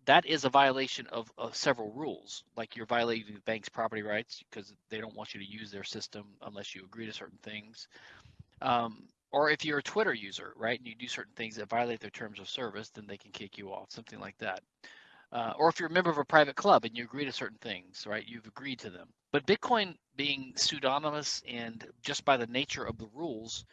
that is a violation of, of, several rules. Like you're violating the bank's property rights because they don't want you to use their system unless you agree to certain things. Um, or if you're a Twitter user, right, and you do certain things that violate their terms of service, then they can kick you off, something like that. Uh, or if you're a member of a private club and you agree to certain things, right, you've agreed to them. But Bitcoin being pseudonymous and just by the nature of the rules,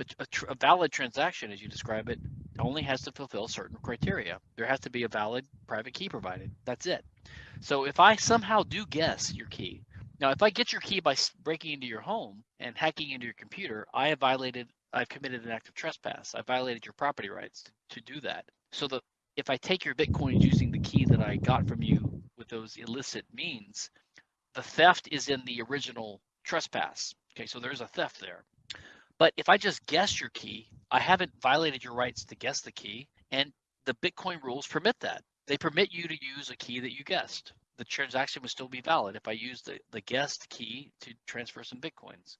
a, a, valid transaction, as you describe it, only has to fulfill certain criteria. There has to be a valid private key provided. That's it. So if I somehow do guess your key, now, if I get your key by breaking into your home and hacking into your computer, I have violated, I've committed an act of trespass. I violated your property rights to, to do that. So if I take your Bitcoins using the key that I got from you with those illicit means, the theft is in the original trespass. Okay, so there's a theft there. But if I just guess your key, I haven't violated your rights to guess the key, and the Bitcoin rules permit that. They permit you to use a key that you guessed the transaction would still be valid if I use the, the guest key to transfer some Bitcoins.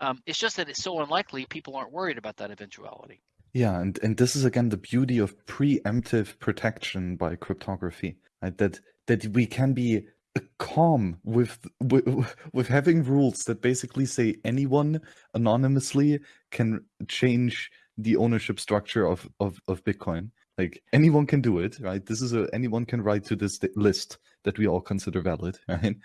Um, it's just that it's so unlikely people aren't worried about that eventuality. Yeah, and, and this is again the beauty of preemptive protection by cryptography, right? That that we can be calm with, with with having rules that basically say anyone anonymously can change the ownership structure of, of, of Bitcoin like anyone can do it, right? This is a anyone can write to this list that we all consider valid, [laughs] right?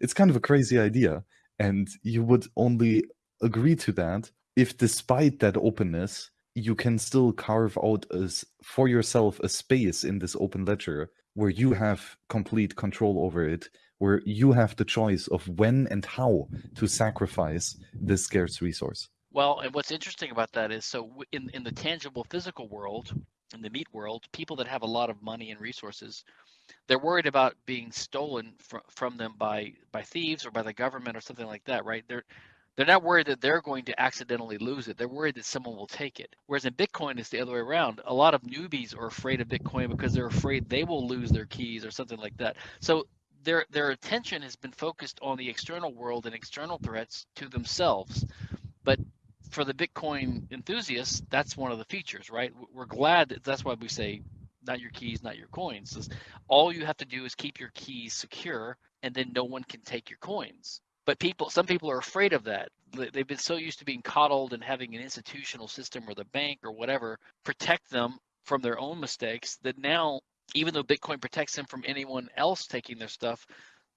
it's kind of a crazy idea, and you would only agree to that if, despite that openness, you can still carve out as for yourself a space in this open ledger where you have complete control over it, where you have the choice of when and how to sacrifice this scarce resource. Well, and what's interesting about that is so in in the tangible physical world, in the meat world, people that have a lot of money and resources, they're worried about being stolen fr- from them by by thieves or by the government or something like that, right? They're they're not worried that they're going to accidentally lose it. They're worried that someone will take it. Whereas in Bitcoin, it's the other way around. A lot of newbies are afraid of Bitcoin because they're afraid they will lose their keys or something like that. So their their attention has been focused on the external world and external threats to themselves. But for the Bitcoin enthusiasts, that's one of the features, right? We're glad that that's why we say not your keys, not your coins. all you have to do is keep your keys secure, and then no one can take your coins. But people, some people are afraid of that. They've been so used to being coddled and having an institutional system or the bank or whatever protect them from their own mistakes that now, even though Bitcoin protects them from anyone else taking their stuff,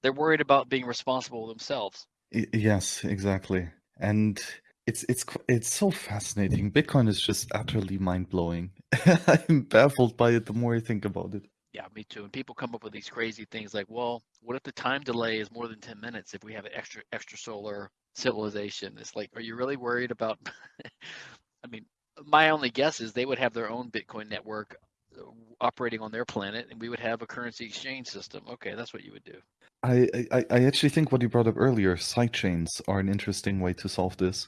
they're worried about being responsible themselves. Yes, exactly. And it's it's it's so fascinating. Bitcoin is just utterly mind blowing. [laughs] I'm baffled by it the more I think about it. Yeah, me too. And people come up with these crazy things like, well, what if the time delay is more than 10 minutes if we have an extra extra solar civilization? It's like, are you really worried about [laughs] I mean, my only guess is they would have their own Bitcoin network uh, operating on their planet and we would have a currency exchange system. Okay, that's what you would do. I, I, I actually think what you brought up earlier, sidechains are an interesting way to solve this.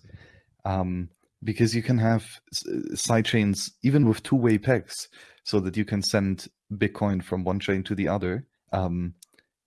Um, because you can have sidechains even with two-way pegs so that you can send Bitcoin from one chain to the other. Um,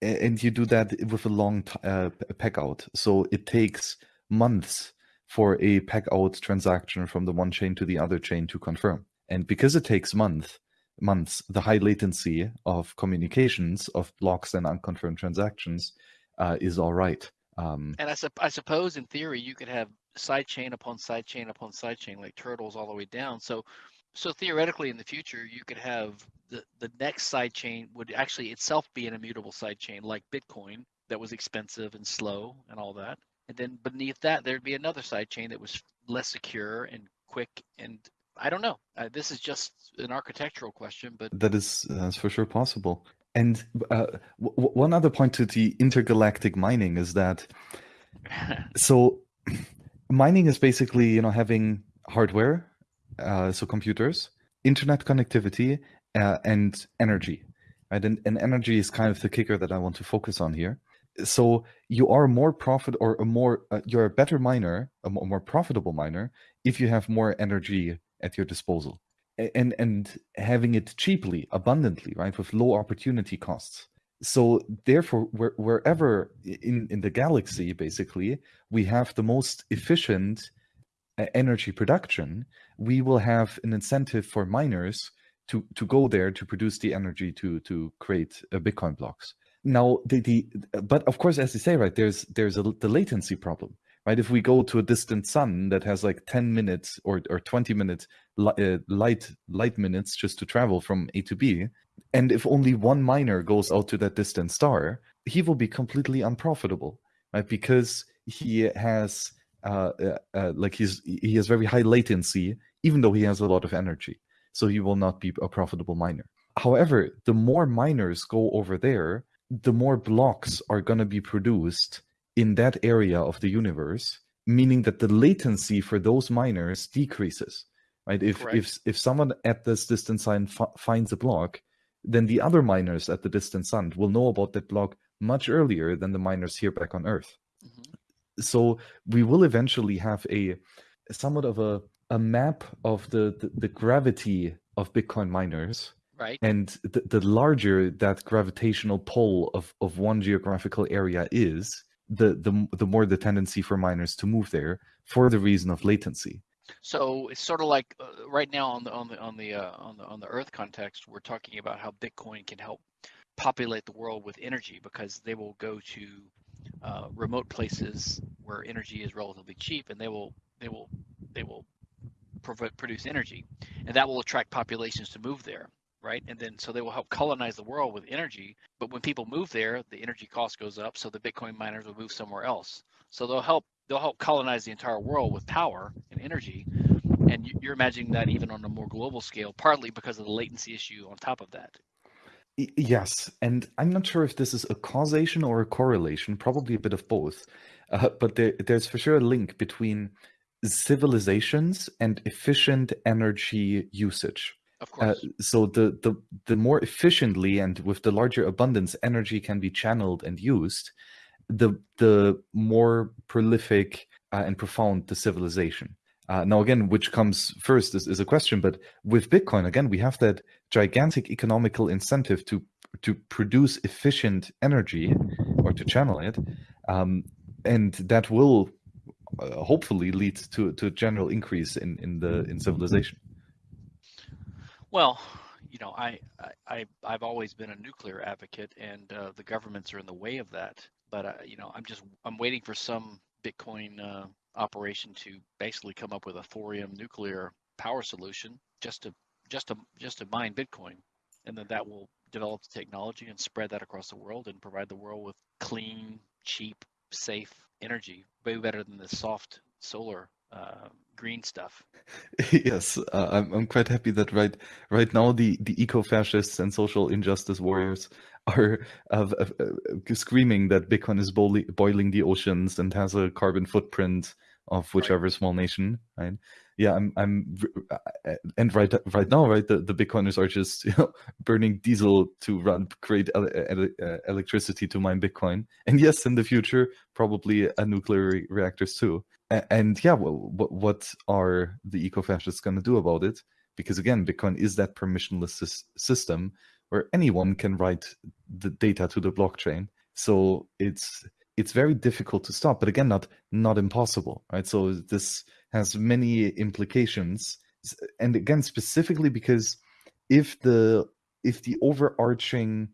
and you do that with a long uh, peg out. So it takes months for a peg out transaction from the one chain to the other chain to confirm. And because it takes months, months, the high latency of communications of blocks and unconfirmed transactions uh, is all right. Um, and I, su- I suppose in theory you could have side chain upon side chain upon side chain like turtles all the way down. So so theoretically in the future you could have the, the next side chain would actually itself be an immutable side chain like Bitcoin that was expensive and slow and all that. And then beneath that there'd be another side chain that was less secure and quick and I don't know. Uh, this is just an architectural question, but that is uh, for sure possible. And uh, w- one other point to the intergalactic mining is that [laughs] so mining is basically you know having hardware, uh, so computers, internet connectivity, uh, and energy. Right, and, and energy is kind of the kicker that I want to focus on here. So you are more profit or a more uh, you're a better miner, a more profitable miner if you have more energy at your disposal and and having it cheaply abundantly right with low opportunity costs so therefore where, wherever in in the galaxy basically we have the most efficient uh, energy production we will have an incentive for miners to to go there to produce the energy to to create uh, bitcoin blocks now the the but of course as you say right there's there's a the latency problem right? If we go to a distant sun that has like 10 minutes or, or 20 minutes uh, light light minutes just to travel from A to B, and if only one miner goes out to that distant star, he will be completely unprofitable, right? Because he has uh, uh, uh, like he's he has very high latency, even though he has a lot of energy, so he will not be a profitable miner. However, the more miners go over there, the more blocks are going to be produced in that area of the universe, meaning that the latency for those miners decreases. Right? If if if someone at this distant sun f- finds a block, then the other miners at the distant sun will know about that block much earlier than the miners here back on Earth. Mm-hmm. So we will eventually have a somewhat of a a map of the, the, the gravity of Bitcoin miners. Right. And the, the larger that gravitational pull of, of one geographical area is, the the the more the tendency for miners to move there for the reason of latency. So it's sort of like uh, right now on the on the on the uh, on the on the Earth context, we're talking about how Bitcoin can help populate the world with energy because they will go to uh, remote places where energy is relatively cheap, and they will they will they will produce energy, and that will attract populations to move there right? And then so they will help colonize the world with energy. But when people move there, the energy cost goes up, so the Bitcoin miners will move somewhere else. So they'll help they'll help colonize the entire world with power and energy. And you're imagining that even on a more global scale, partly because of the latency issue on top of that. Yes, and I'm not sure if this is a causation or a correlation, probably a bit of both. Uh, but there, there's for sure a link between civilizations and efficient energy usage. Of uh, course. Uh, so the, the the more efficiently and with the larger abundance energy can be channeled and used, the the more prolific uh, and profound the civilization. Uh, now, again, which comes first is, is a question, but with Bitcoin, again, we have that gigantic economical incentive to to produce efficient energy or to channel it, um, and that will hopefully lead to to a general increase in in the in civilization. Well, you know, I, I I've always been a nuclear advocate, and uh, the governments are in the way of that. But uh, you know, I'm just I'm waiting for some Bitcoin uh, operation to basically come up with a thorium nuclear power solution just to just to just to mine Bitcoin, and then that will develop the technology and spread that across the world and provide the world with clean, cheap, safe energy, way better than the soft solar uh, green stuff. [laughs] yes, uh, I'm I'm quite happy that right right now the the eco-fascists and social injustice warriors are uh, uh, screaming that Bitcoin is boiling, boiling the oceans and has a carbon footprint of whichever right. small nation, right? Yeah, I'm, I'm, uh, and right, right now, right, the, the Bitcoiners are [laughs] just you know, burning diesel to run, create ele uh, electricity to mine Bitcoin, and yes, in the future, probably a nuclear reactors too. And yeah, well, what what are the eco-fascists going to do about it? Because again, Bitcoin is that permissionless system where anyone can write the data to the blockchain. So it's it's very difficult to stop, but again, not not impossible, right? So this has many implications, and again, specifically because if the if the overarching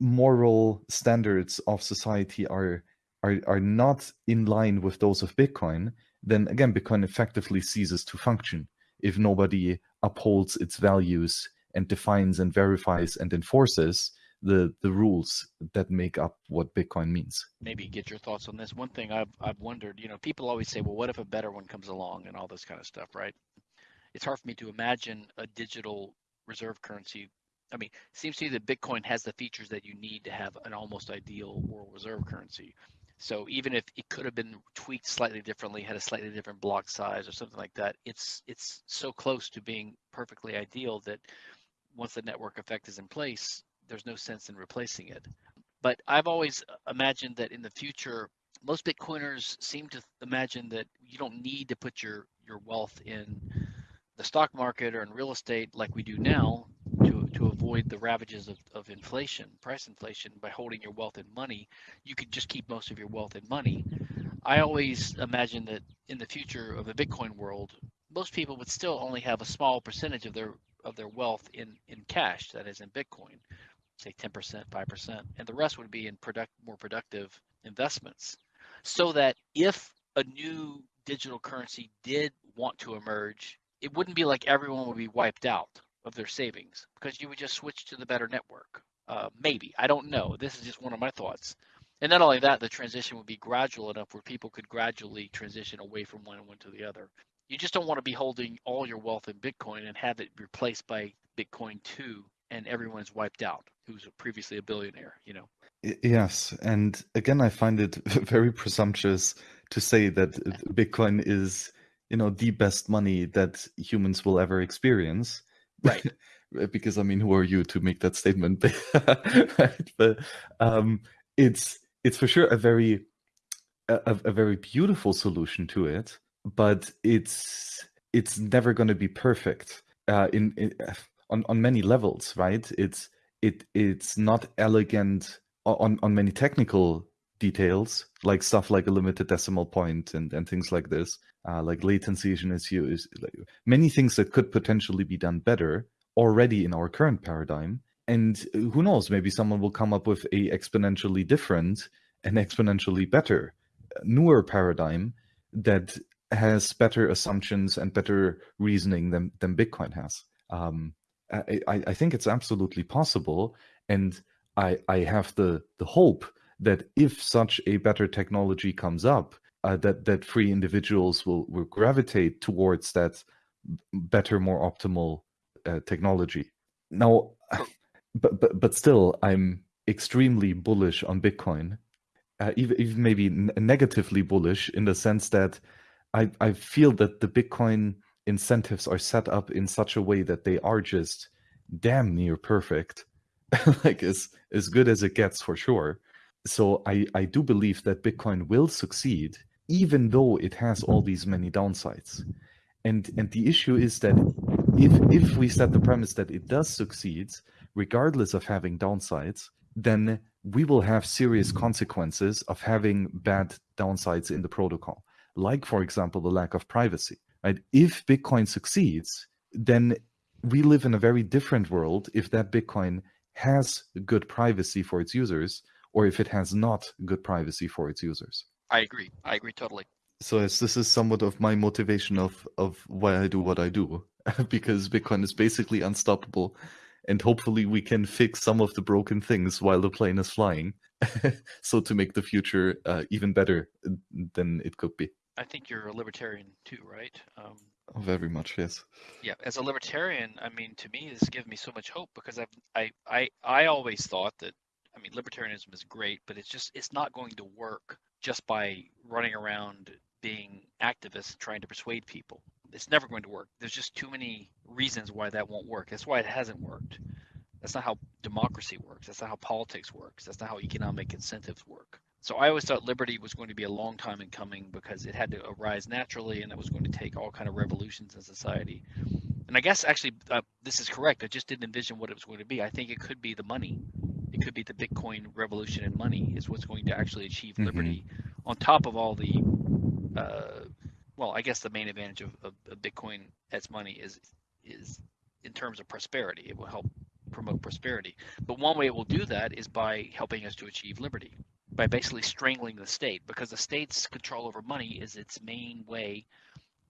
moral standards of society are are are not in line with those of Bitcoin, then again, Bitcoin effectively ceases to function if nobody upholds its values and defines and verifies and enforces the the rules that make up what Bitcoin means. Maybe get your thoughts on this. One thing I've I've wondered, you know, people always say, well, what if a better one comes along and all this kind of stuff, right? It's hard for me to imagine a digital reserve currency. I mean, seems to me that Bitcoin has the features that you need to have an almost ideal world reserve currency. So even if it could have been tweaked slightly differently, had a slightly different block size or something like that, it's it's so close to being perfectly ideal that once the network effect is in place, there's no sense in replacing it. But I've always imagined that in the future, most Bitcoiners seem to imagine that you don't need to put your, your wealth in the stock market or in real estate like we do now to, to avoid the ravages of, of inflation, price inflation, by holding your wealth in money. You could just keep most of your wealth in money. I always imagine that in the future of a Bitcoin world, most people would still only have a small percentage of their of their wealth in in cash, that is in Bitcoin, say 10%, 5%, and the rest would be in product more productive investments. So that if a new digital currency did want to emerge, it wouldn't be like everyone would be wiped out of their savings because you would just switch to the better network. Uh, maybe I don't know. This is just one of my thoughts. And not only that, the transition would be gradual enough where people could gradually transition away from one and one to the other. You just don't want to be holding all your wealth in Bitcoin and have it replaced by Bitcoin 2 and everyone's wiped out who's previously a billionaire, you know. Yes, and again I find it [laughs] very presumptuous to say that [laughs] Bitcoin is, you know, the best money that humans will ever experience. Right. [laughs] because I mean, who are you to make that statement? right? But um, it's it's for sure a very a, a very beautiful solution to it but it's it's never going to be perfect uh, in, in on on many levels, right? It's it it's not elegant on on many technical details, like stuff like a limited decimal point and and things like this, uh, like latency is an issue. Is like, many things that could potentially be done better already in our current paradigm. And who knows? Maybe someone will come up with a exponentially different and exponentially better, newer paradigm that has better assumptions and better reasoning than than Bitcoin has. Um, I, I think it's absolutely possible, and I I have the the hope that if such a better technology comes up, uh, that that free individuals will will gravitate towards that better, more optimal uh, technology. Now, [sighs] but but but still, I'm extremely bullish on Bitcoin, uh, even even maybe negatively bullish in the sense that I, I feel that the Bitcoin incentives are set up in such a way that they are just damn near perfect, [laughs] like as as good as it gets for sure. So I I do believe that Bitcoin will succeed, even though it has all mm-hmm. these many downsides. And and the issue is that if if we set the premise that it does succeed, regardless of having downsides, then we will have serious consequences of having bad downsides in the protocol like, for example, the lack of privacy. Right? If Bitcoin succeeds, then we live in a very different world if that Bitcoin has good privacy for its users or if it has not good privacy for its users. I agree. I agree totally. So yes, this is somewhat of my motivation of of why I do what I do, [laughs] because Bitcoin is basically unstoppable, and hopefully we can fix some of the broken things while the plane is flying, [laughs] so to make the future uh, even better than it could be. I think you're a libertarian too, right? Um, Oh, Very much, yes. yeah, as a libertarian, I mean, to me, this gives me so much hope because I've, I, I, I always thought that, I mean, libertarianism is great, but it's just, it's not going to work just by running around being activists trying to persuade people. It's never going to work. There's just too many reasons why that won't work. That's why it hasn't worked. That's not how democracy works. That's not how politics works. That's not how economic incentives work. So I always thought liberty was going to be a long time in coming because it had to arise naturally, and it was going to take all kind of revolutions in society. And I guess actually uh, this is correct. I just didn't envision what it was going to be. I think it could be the money. It could be the Bitcoin revolution in money is what's going to actually achieve Mhm. liberty, on top of all the, uh, well, I guess the main advantage of, of, of Bitcoin as money is is in terms of prosperity. It will help promote prosperity. But one way it will do that is by helping us to achieve liberty, by basically strangling the state, because the state's control over money is its main way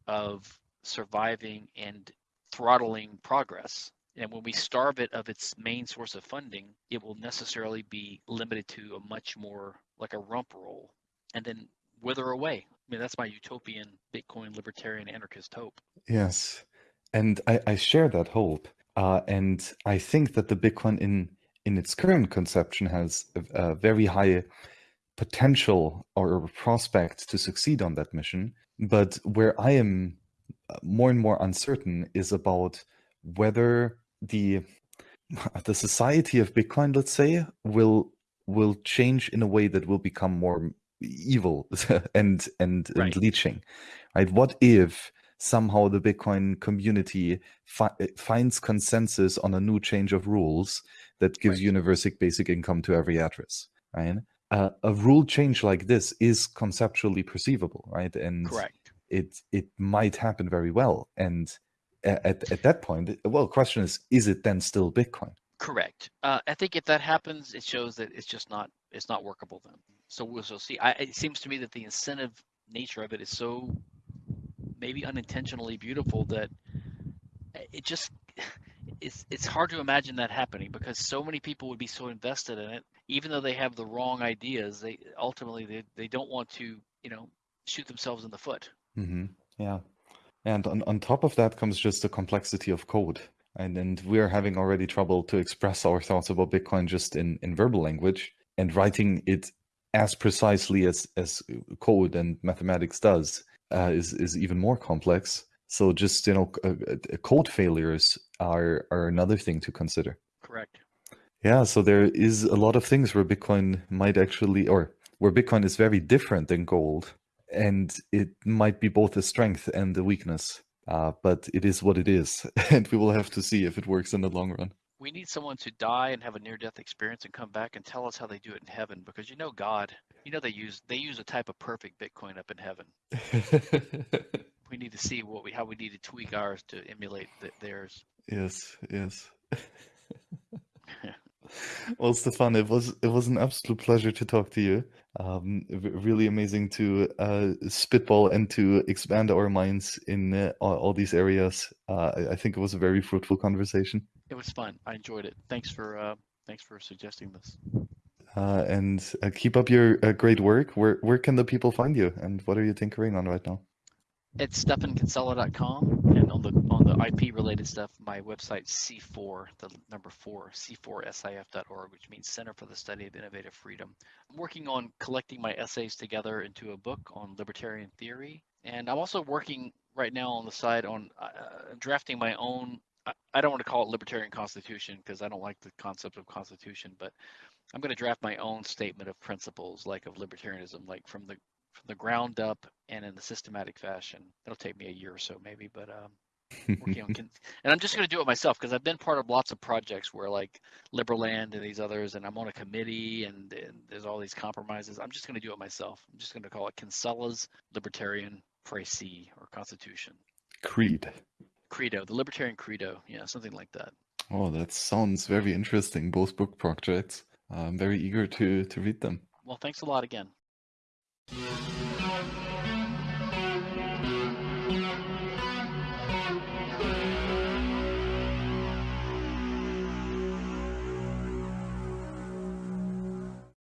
of surviving and throttling progress. And when we starve it of its main source of funding, it will necessarily be limited to a much more like a rump roll and then wither away. I mean, that's my utopian Bitcoin libertarian anarchist hope. Yes. And I, I share that hope. Uh, and I think that the Bitcoin in in its current conception has a, a very high potential or prospect to succeed on that mission. But where I am uh, more and more uncertain is about whether the [laughs] the society of Bitcoin, let's say, will will change in a way that will become more evil [laughs] and and, Right. and leeching. Right? What if somehow the Bitcoin community fi- finds consensus on a new change of rules that gives Right. universal basic income to every address? Right? Uh, a rule change like this is conceptually perceivable, right? And Correct. it it might happen very well. And at at that point, well, the question is, is it then still Bitcoin? Correct. Uh, I think if that happens, it shows that it's just not it's not workable then. So we'll so see. I, it seems to me that the incentive nature of it is so maybe unintentionally beautiful that it just it's it's hard to imagine that happening because so many people would be so invested in it, even though they have the wrong ideas. They ultimately they, they don't want to you know shoot themselves in the foot. hmm Yeah. And on, on top of that comes just the complexity of code. And, and we're having already trouble to express our thoughts about Bitcoin just in, in verbal language and writing it as precisely as, as code and mathematics does uh, is, is even more complex. So just, you know, c- uh, uh, code failures are, are another thing to consider. Correct. Yeah, so there is a lot of things where Bitcoin might actually, or where Bitcoin is very different than gold, and it might be both a strength and a weakness. Uh, but it is what it is, [laughs] and we will have to see if it works in the long run. We need someone to die and have a near-death experience and come back and tell us how they do it in heaven because you know God, you know they use they use a type of perfect Bitcoin up in heaven. [laughs] We need to see what we how we need to tweak ours to emulate th- theirs. yes, yes. [laughs] Well, Stephan, it was it was an absolute pleasure to talk to you. Um, really amazing to uh, spitball and to expand our minds in uh, all, all these areas. Uh, I, I think it was a very fruitful conversation. It was fun. I enjoyed it. Thanks for uh, thanks for suggesting this. Uh, and uh, keep up your uh, great work. Where where can the people find you, and what are you tinkering on right now? It's stephankinsella.com and on the on the IP related stuff, my website C4, the number four, C4SIF.org, which means Center for the Study of Innovative Freedom. I'm working on collecting my essays together into a book on libertarian theory, and I'm also working right now on the side on uh, drafting my own. I, I don't want to call it libertarian constitution because I don't like the concept of constitution, but I'm going to draft my own statement of principles, like of libertarianism, like from the from the ground up and in the systematic fashion. It'll take me a year or so, maybe, but um, working on, [laughs] con- and I'm just going to do it myself because I've been part of lots of projects where like Liberland and these others, and I'm on a committee, and, and there's all these compromises. I'm just going to do it myself. I'm just going to call it Kinsella's Libertarian Précis or Constitution. Creed. Credo, the Libertarian Credo, yeah, something like that. Oh, that sounds very interesting. Both book projects. I'm very eager to to read them. Well, thanks a lot again. Yeah.